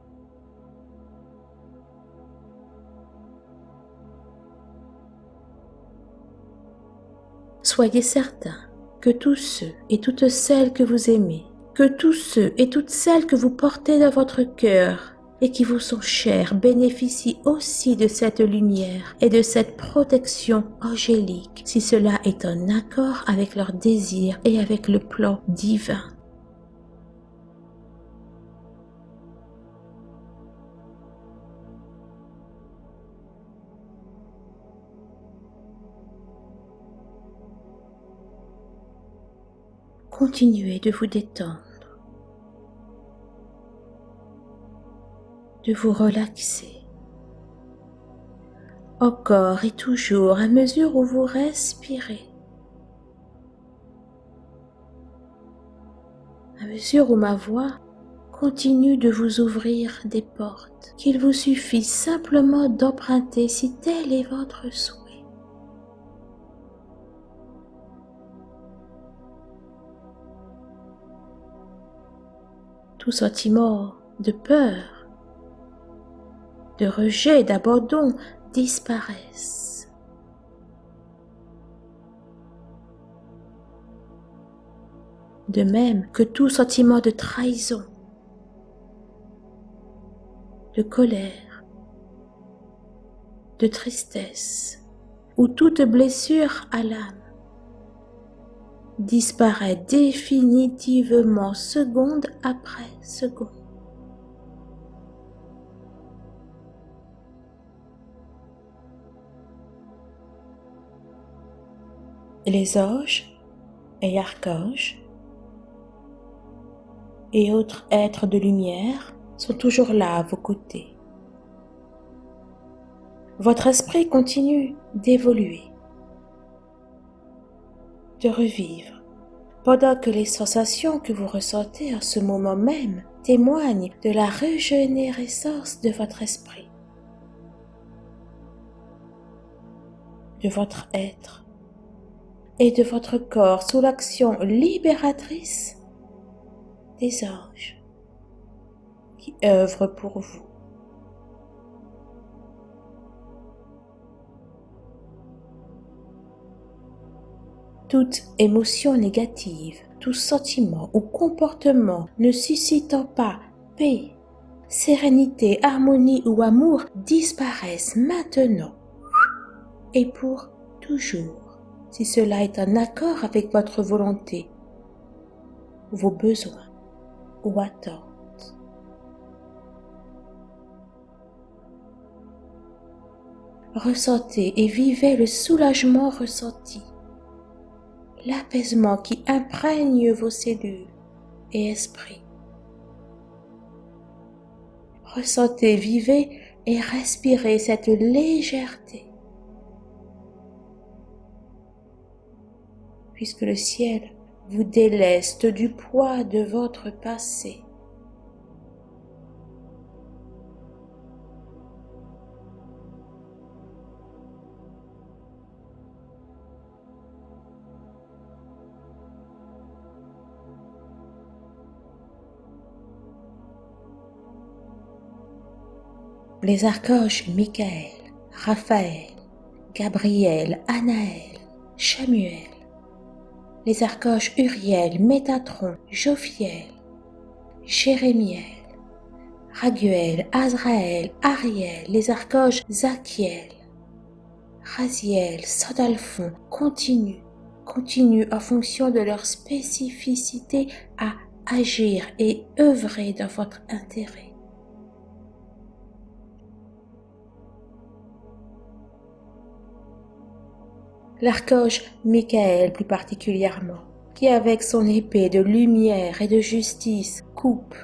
Soyez certain que tous ceux et toutes celles que vous aimez, que tous ceux et toutes celles que vous portez dans votre cœur et qui vous sont chers bénéficient aussi de cette lumière et de cette protection angélique si cela est en accord avec leurs désirs et avec le plan divin. Continuez de vous détendre, de vous relaxer, encore et toujours à mesure où vous respirez, à mesure où ma voix continue de vous ouvrir des portes qu'il vous suffit simplement d'emprunter si tel est votre souhait. tout sentiment de peur, de rejet, d'abandon disparaissent. De même que tout sentiment de trahison, de colère, de tristesse ou toute blessure à l'âme disparaît définitivement seconde après seconde. Les anges et archanges et autres êtres de lumière sont toujours là à vos côtés. Votre esprit continue d'évoluer de revivre, pendant que les sensations que vous ressentez en ce moment même témoignent de la régénérescence de votre esprit, de votre être et de votre corps sous l'action libératrice des anges qui œuvrent pour vous. toute émotion négative, tout sentiment ou comportement ne suscitant pas paix, sérénité, harmonie ou amour disparaissent maintenant et pour toujours, si cela est en accord avec votre volonté, vos besoins ou attentes. Ressentez et vivez le soulagement ressenti l'apaisement qui imprègne vos cellules et esprits. Ressentez, vivez et respirez cette légèreté. Puisque le ciel vous déleste du poids de votre passé. les archanges Michael, Raphaël, Gabriel, Anaël, Chamuel, les archanges Uriel, Métatron, Jophiel, Jérémiel, Raguel, Azraël, Ariel, les archanges Zachiel, Raziel, Sodalphon continuent, continuent en fonction de leur spécificité à agir et œuvrer dans votre intérêt. L'archange Michael plus particulièrement, qui avec son épée de lumière et de justice coupe,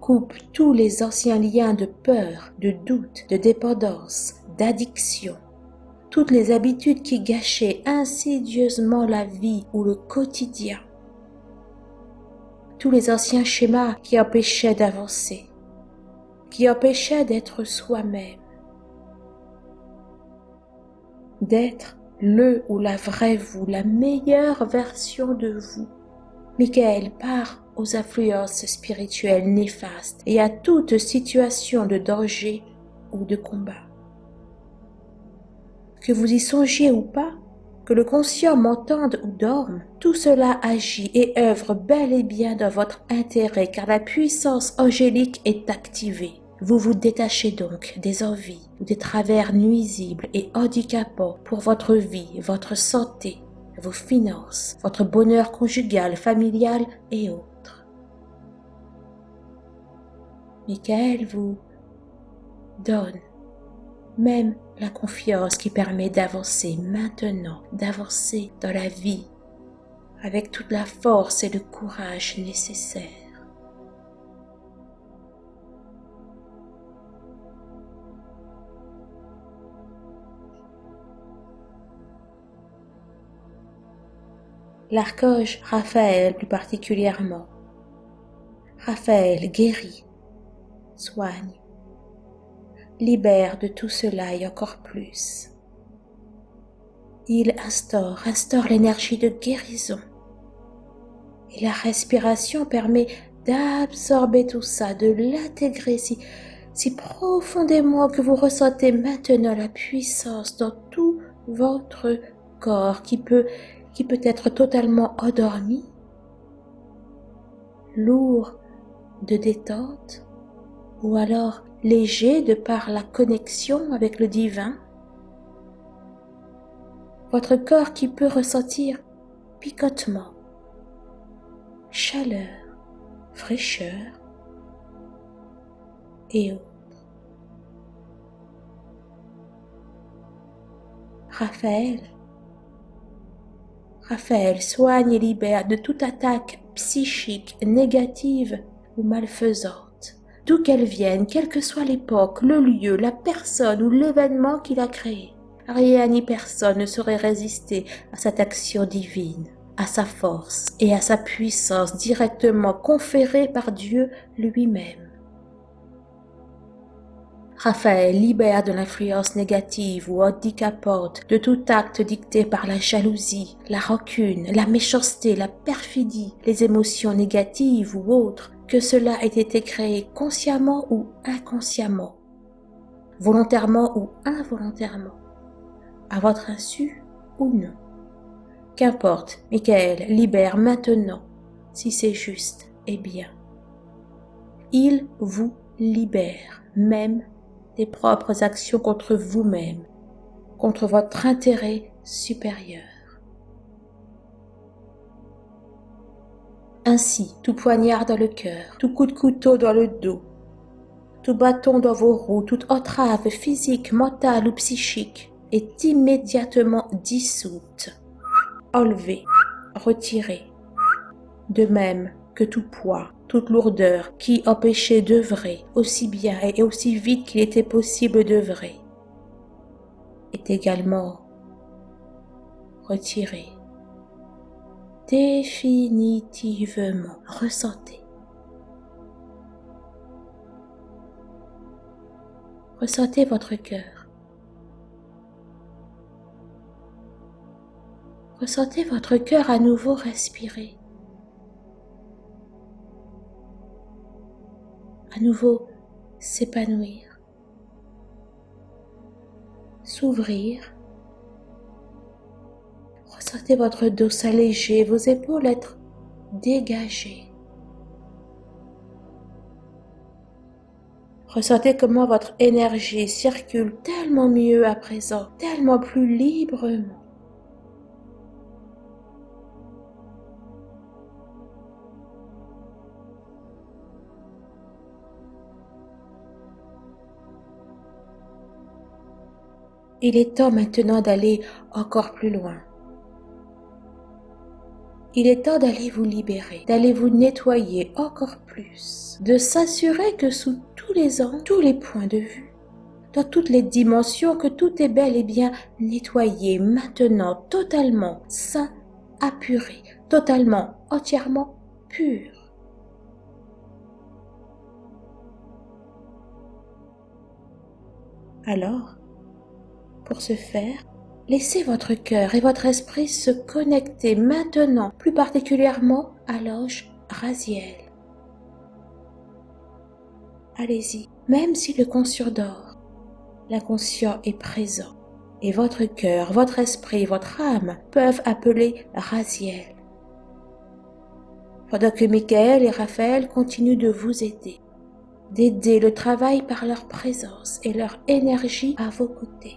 coupe tous les anciens liens de peur, de doute, de dépendance, d'addiction, toutes les habitudes qui gâchaient insidieusement la vie ou le quotidien, tous les anciens schémas qui empêchaient d'avancer, qui empêchaient d'être soi-même, d'être le ou la vraie vous, la meilleure version de vous. Michael part aux influences spirituelles néfastes et à toute situation de danger ou de combat. Que vous y songiez ou pas, que le conscient m'entende ou dorme, tout cela agit et œuvre bel et bien dans votre intérêt car la puissance angélique est activée. Vous vous détachez donc des envies ou des travers nuisibles et handicapants pour votre vie, votre santé, vos finances, votre bonheur conjugal, familial et autres. Michael vous donne même la confiance qui permet d'avancer maintenant, d'avancer dans la vie avec toute la force et le courage nécessaires. L'archange Raphaël plus particulièrement. Raphaël guérit, soigne, libère de tout cela et encore plus. Il instaure, instaure l'énergie de guérison. Et la respiration permet d'absorber tout ça, de l'intégrer si, si profondément que vous ressentez maintenant la puissance dans tout votre corps qui peut qui peut être totalement endormi, lourd de détente, ou alors léger de par la connexion avec le divin. Votre corps qui peut ressentir picotement, chaleur, fraîcheur et autres. Raphaël Raphaël soigne et libère de toute attaque psychique négative ou malfaisante, d'où qu'elle vienne, quelle que soit l'époque, le lieu, la personne ou l'événement qu'il a créé. Rien ni personne ne saurait résister à cette action divine, à sa force et à sa puissance directement conférée par Dieu lui-même. Raphaël libère de l'influence négative ou handicapante de tout acte dicté par la jalousie, la rancune, la méchanceté, la perfidie, les émotions négatives ou autres, que cela ait été créé consciemment ou inconsciemment, volontairement ou involontairement, à votre insu ou non. Qu'importe, Michael libère maintenant, si c'est juste et bien. Il vous libère, même des propres actions contre vous-même, contre votre intérêt supérieur. Ainsi, tout poignard dans le cœur, tout coup de couteau dans le dos, tout bâton dans vos roues, toute entrave physique, mentale ou psychique est immédiatement dissoute, enlevée, retirée, de même que tout poids, toute lourdeur qui empêchait d'œuvrer aussi bien et aussi vite qu'il était possible d'œuvrer est également retiré. Définitivement, ressentez. Ressentez votre cœur. Ressentez votre cœur à nouveau respirer. À nouveau s'épanouir. S'ouvrir. Ressentez votre dos s'alléger, vos épaules être dégagées. Ressentez comment votre énergie circule tellement mieux à présent, tellement plus librement. Il est temps maintenant d'aller encore plus loin. Il est temps d'aller vous libérer, d'aller vous nettoyer encore plus, de s'assurer que sous tous les angles, tous les points de vue, dans toutes les dimensions, que tout est bel et bien nettoyé maintenant, totalement sain, apuré, totalement, entièrement pur. Alors, pour ce faire, laissez votre cœur et votre esprit se connecter maintenant, plus particulièrement à l'ange Raziel. Allez-y, même si le conscient dort, l'inconscient est présent et votre cœur, votre esprit, votre âme peuvent appeler Raziel. Pendant que Michael et Raphaël continuent de vous aider, d'aider le travail par leur présence et leur énergie à vos côtés.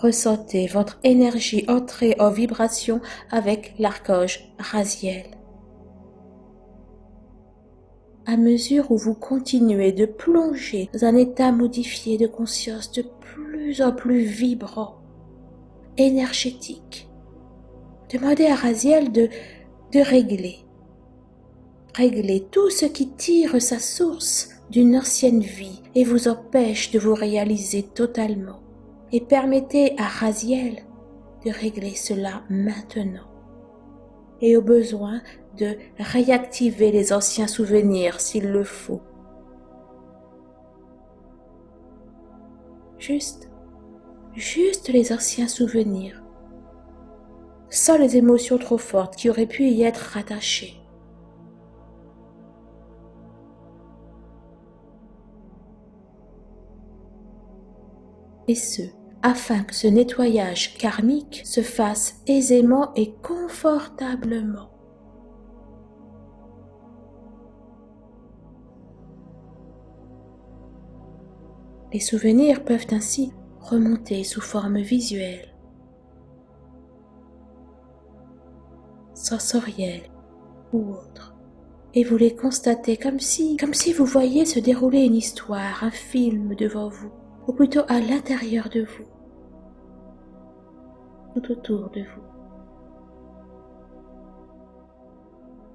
Ressentez votre énergie entrer en vibration avec l'archange Raziel. À mesure où vous continuez de plonger dans un état modifié de conscience de plus en plus vibrant, énergétique, demandez à Raziel de, de régler, régler tout ce qui tire sa source d'une ancienne vie et vous empêche de vous réaliser totalement et permettez à Raziel de régler cela maintenant et au besoin de réactiver les anciens souvenirs s'il le faut. Juste, juste les anciens souvenirs, sans les émotions trop fortes qui auraient pu y être rattachées. Et ce, afin que ce nettoyage karmique se fasse aisément et confortablement. Les souvenirs peuvent ainsi remonter sous forme visuelle, sensorielle ou autre. Et vous les constatez comme si, comme si vous voyiez se dérouler une histoire, un film devant vous ou plutôt à l'intérieur de vous, tout autour de vous.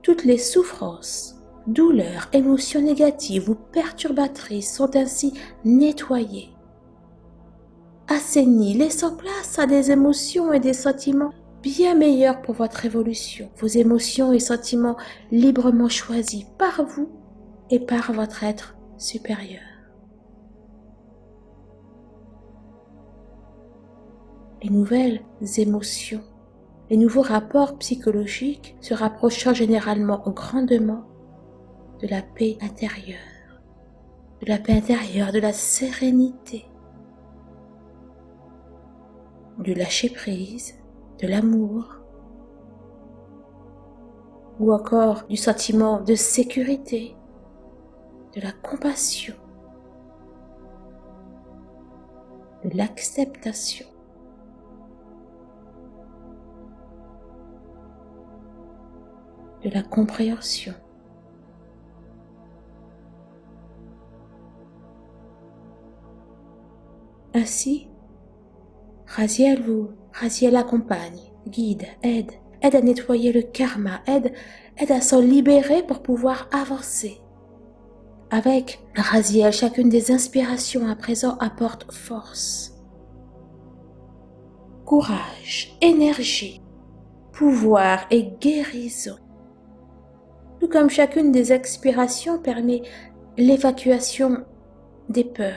Toutes les souffrances, douleurs, émotions négatives ou perturbatrices sont ainsi nettoyées, assainies, laissant place à des émotions et des sentiments bien meilleurs pour votre évolution, vos émotions et sentiments librement choisis par vous et par votre être supérieur. Les nouvelles émotions, les nouveaux rapports psychologiques se rapprochant généralement grandement de la paix intérieure, de la paix intérieure, de la sérénité, du lâcher-prise, de l'amour, ou encore du sentiment de sécurité, de la compassion, de l'acceptation. De la compréhension. Ainsi, Raziel vous accompagne, guide, aide, aide à nettoyer le karma, aide, aide à s'en libérer pour pouvoir avancer. Avec Raziel, chacune des inspirations à présent apporte force, courage, énergie, pouvoir et guérison. Comme chacune des expirations permet l'évacuation des peurs.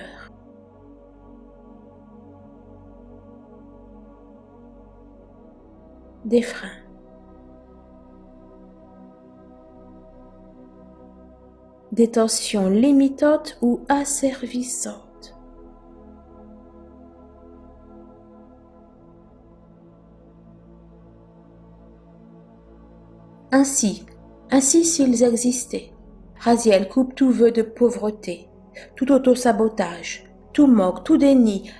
des freins. des tensions limitantes ou asservissantes. Ainsi, ainsi s'ils existaient, Raziel coupe tout vœu de pauvreté, tout auto-sabotage, tout moque, tout déni,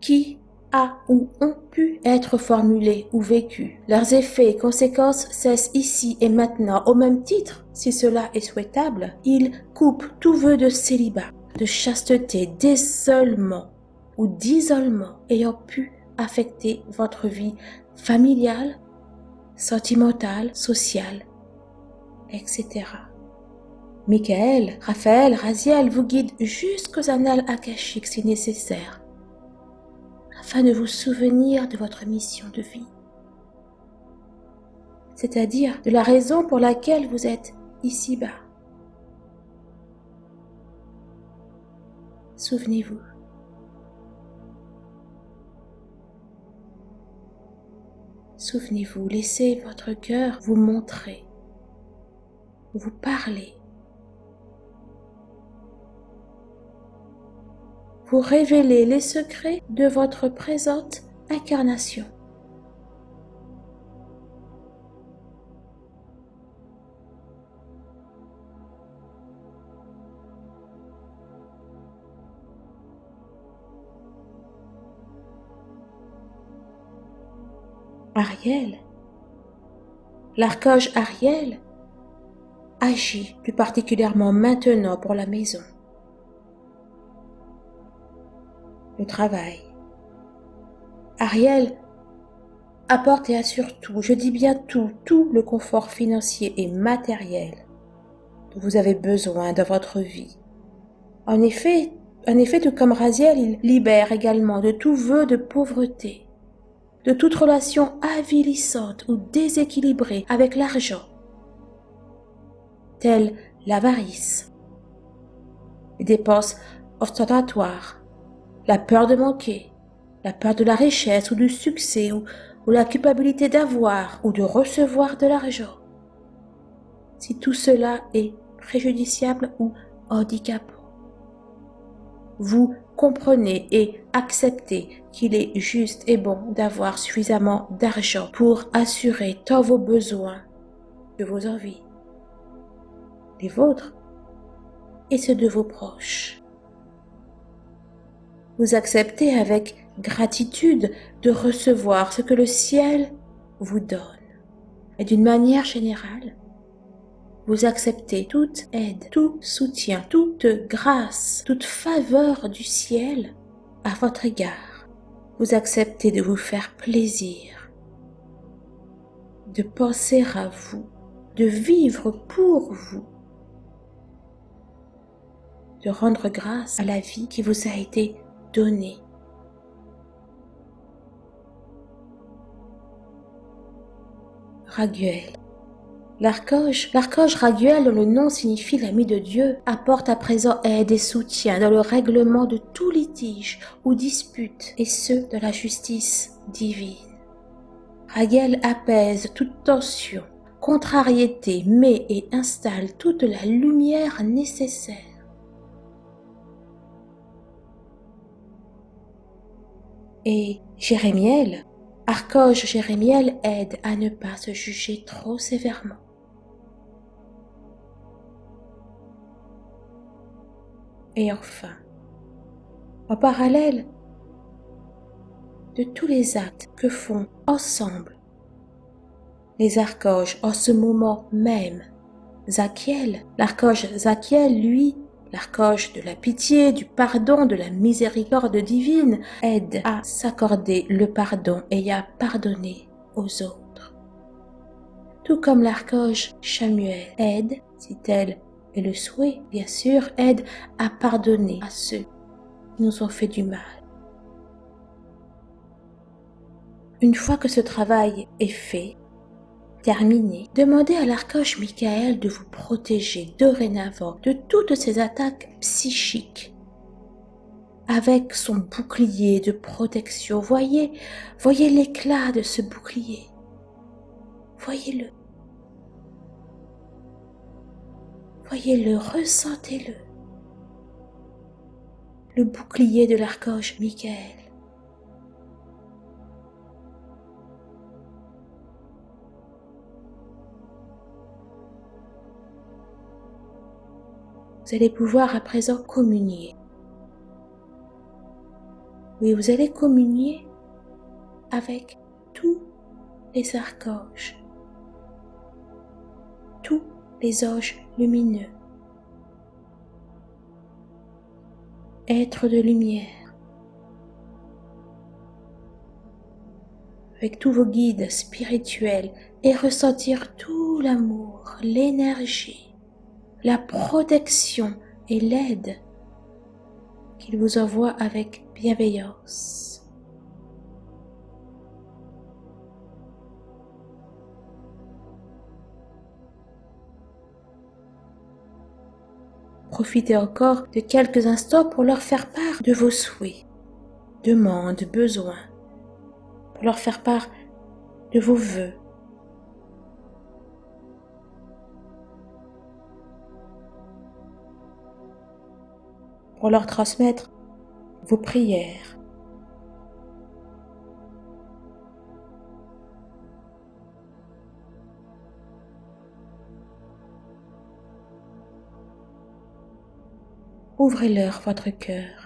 qui a ou ont pu être formulés ou vécus. Leurs effets et conséquences cessent ici et maintenant au même titre, si cela est souhaitable. Ils coupent tout vœu de célibat, de chasteté, d'isolement ou d'isolement ayant pu affecter votre vie familiale, sentimentale, sociale, etc. Michael, Raphaël, Raziel vous guident jusqu'aux annales akashiques si nécessaire afin de vous souvenir de votre mission de vie, c'est-à-dire de la raison pour laquelle vous êtes ici-bas. Souvenez-vous. Souvenez-vous, laissez votre cœur vous montrer, vous parler pour révéler les secrets de votre présente incarnation. Ariel, l'archange Ariel agit plus particulièrement maintenant pour la maison. le travail. Ariel apporte et assure tout, je dis bien tout, tout le confort financier et matériel dont vous avez besoin dans votre vie. En effet, en effet, tout comme Raziel, il libère également de tout vœu de pauvreté, de toute relation avilissante ou déséquilibrée avec l'argent, telle l'avarice, les dépenses ostentatoires, la peur de manquer, la peur de la richesse ou du succès ou, la culpabilité d'avoir ou de recevoir de l'argent. Si tout cela est préjudiciable ou handicapant, vous comprenez et acceptez qu'il est juste et bon d'avoir suffisamment d'argent pour assurer tant vos besoins que vos envies, les vôtres et ceux de vos proches. Vous acceptez avec gratitude de recevoir ce que le ciel vous donne. Et d'une manière générale, vous acceptez toute aide, tout soutien, toute grâce, toute faveur du ciel à votre égard. Vous acceptez de vous faire plaisir, de penser à vous, de vivre pour vous, de rendre grâce à la vie qui vous a été donner. Raguel. L'archange, l'archange Raguel, dont le nom signifie l'ami de Dieu, apporte à présent aide et soutien dans le règlement de tout litige ou dispute, et ce, de la justice divine. Raguel apaise toute tension, contrariété, met et installe toute la lumière nécessaire Et Jérémiel, Arcoche Jérémiel aide à ne pas se juger trop sévèrement. Et enfin, en parallèle de tous les actes que font ensemble les archanges en ce moment même, Zachiel, l'archange Zachiel, lui, L'arcoche de la pitié, du pardon, de la miséricorde divine aide à s'accorder le pardon et à pardonner aux autres. Tout comme l'arcoche Samuel aide, si tel est le souhait, bien sûr, aide à pardonner à ceux qui nous ont fait du mal. Une fois que ce travail est fait, terminé, demandez à l'archange Michael de vous protéger dorénavant de toutes ces attaques psychiques. Avec son bouclier de protection, voyez, voyez l'éclat de ce bouclier. Voyez-le. Voyez-le, ressentez-le. Le bouclier de l'archange Michael. Vous allez pouvoir à présent communier. Oui, vous allez communier avec tous les archanges, tous les anges lumineux, êtres de lumière, avec tous vos guides spirituels et ressentir tout l'amour, l'énergie la protection et l'aide qu'il vous envoie avec bienveillance. Profitez encore de quelques instants pour leur faire part de vos souhaits, demandes, besoins, pour leur faire part de vos voeux, pour leur transmettre vos prières. Ouvrez-leur votre cœur.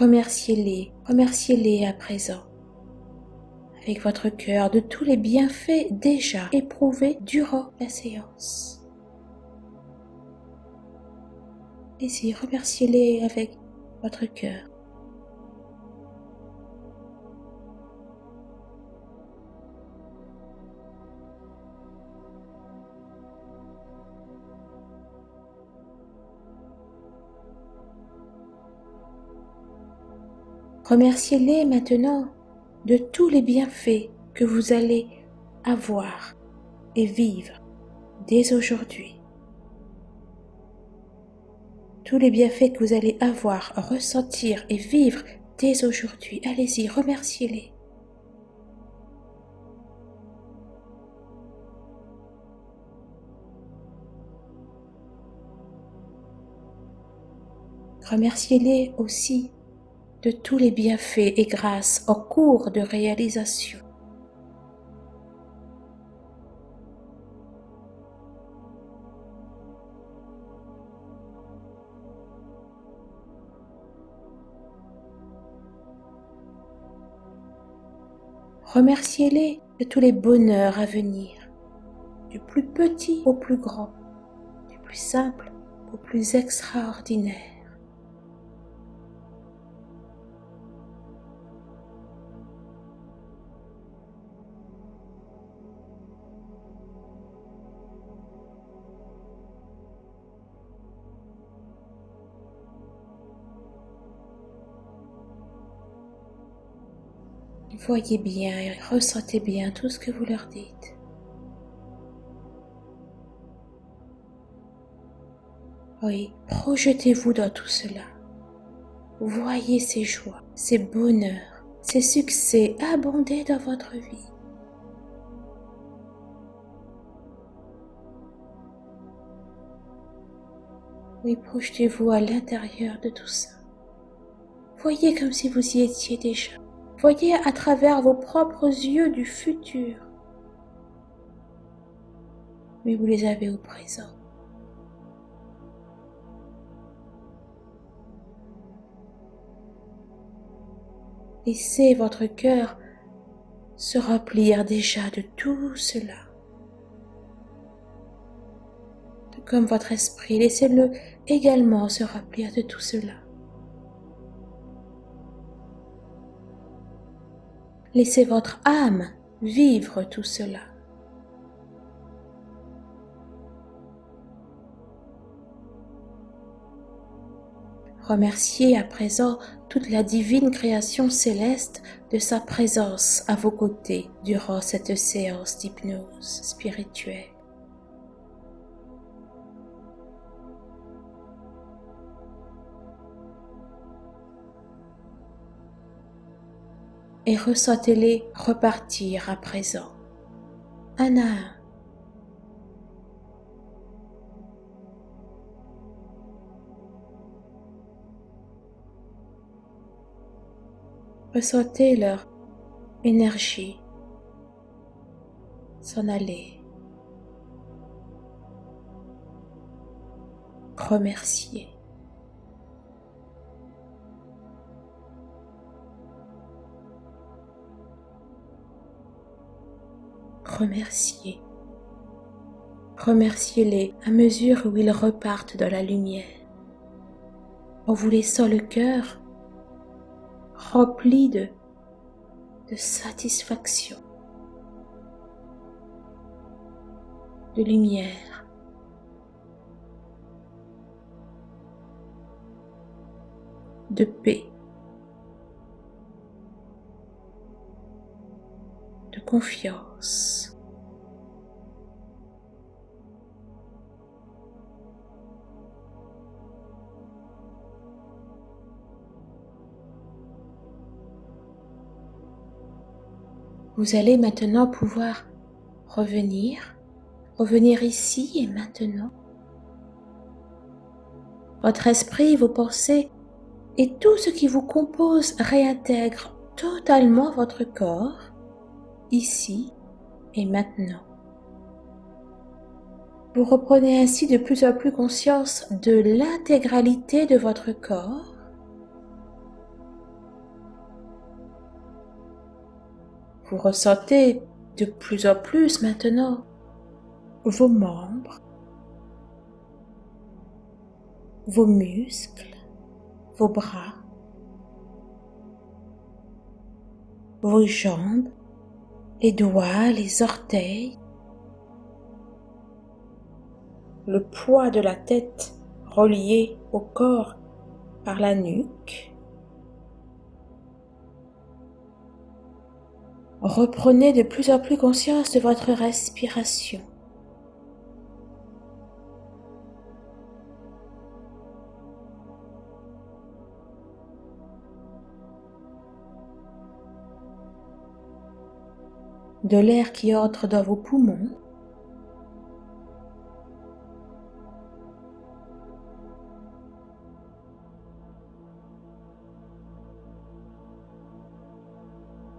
Remerciez-les, remerciez-les à présent avec votre cœur de tous les bienfaits déjà éprouvés durant la séance. Et y remerciez-les avec votre cœur. Remerciez-les maintenant de tous les bienfaits que vous allez avoir et vivre dès aujourd'hui. Tous les bienfaits que vous allez avoir, ressentir et vivre dès aujourd'hui. Allez-y, remerciez-les. Remerciez-les aussi de tous les bienfaits et grâces en cours de réalisation. Remerciez-les de tous les bonheurs à venir, du plus petit au plus grand, du plus simple au plus extraordinaire. Voyez bien et ressentez bien tout ce que vous leur dites. Oui, projetez-vous dans tout cela. Voyez ces joies, ces bonheurs, ces succès abonder dans votre vie. Oui, projetez-vous à l'intérieur de tout ça. Voyez comme si vous y étiez déjà. Voyez à travers vos propres yeux du futur. Mais vous les avez au présent. Laissez votre cœur se remplir déjà de tout cela. Comme votre esprit, laissez-le également se remplir de tout cela. Laissez votre âme vivre tout cela. Remerciez à présent toute la divine création céleste de sa présence à vos côtés durant cette séance d'hypnose spirituelle. Et ressentez-les repartir à présent, un à. Ressentez leur énergie s'en aller. Remercier. Remercier. Remerciez-les à mesure où ils repartent dans la lumière, en vous laissant le cœur rempli de, de satisfaction, de lumière. de paix, de confiance. Vous allez maintenant pouvoir revenir, revenir ici et maintenant. Votre esprit, vos pensées et tout ce qui vous compose réintègre totalement votre corps, ici et maintenant. Vous reprenez ainsi de plus en plus conscience de l'intégralité de votre corps Vous ressentez de plus en plus maintenant vos membres, vos muscles, vos bras, vos jambes, les doigts, les orteils, le poids de la tête relié au corps par la nuque, Reprenez de plus en plus conscience de votre respiration. De l'air qui entre dans vos poumons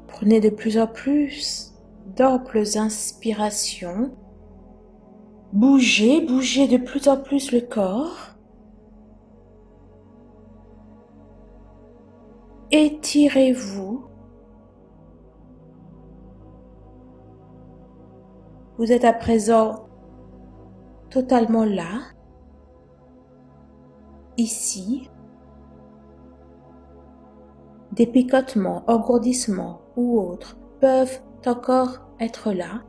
Prenez de plus en plus d'amples inspirations. Bougez, bougez de plus en plus le corps. Étirez-vous. Vous êtes à présent totalement là, ici, des picotements, engourdissements ou autres peuvent encore être là.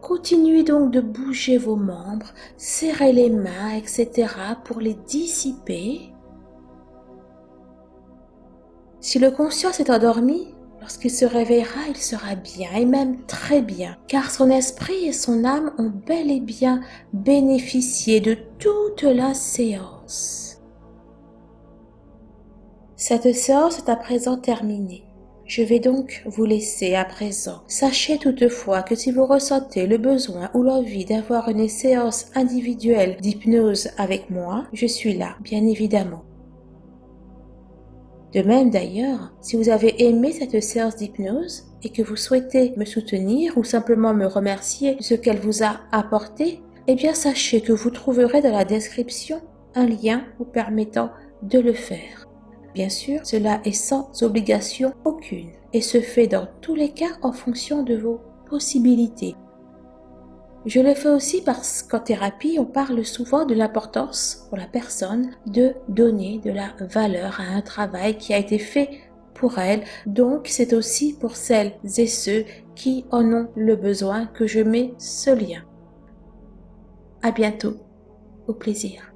Continuez donc de bouger vos membres, serrez les mains, etc. pour les dissiper. Si le conscient est endormi, lorsqu'il se réveillera, il sera bien et même très bien, car son esprit et son âme ont bel et bien bénéficié de toute la séance. Cette séance est à présent terminée. Je vais donc vous laisser à présent. Sachez toutefois que si vous ressentez le besoin ou l'envie d'avoir une séance individuelle d'hypnose avec moi, je suis là, bien évidemment. De même d'ailleurs, si vous avez aimé cette séance d'hypnose et que vous souhaitez me soutenir ou simplement me remercier de ce qu'elle vous a apporté, eh bien sachez que vous trouverez dans la description un lien vous permettant de le faire. Bien sûr, cela est sans obligation aucune et se fait dans tous les cas en fonction de vos possibilités. Je le fais aussi parce qu'en thérapie, on parle souvent de l'importance pour la personne de donner de la valeur à un travail qui a été fait pour elle. Donc, c'est aussi pour celles et ceux qui en ont le besoin que je mets ce lien. À bientôt. Au plaisir.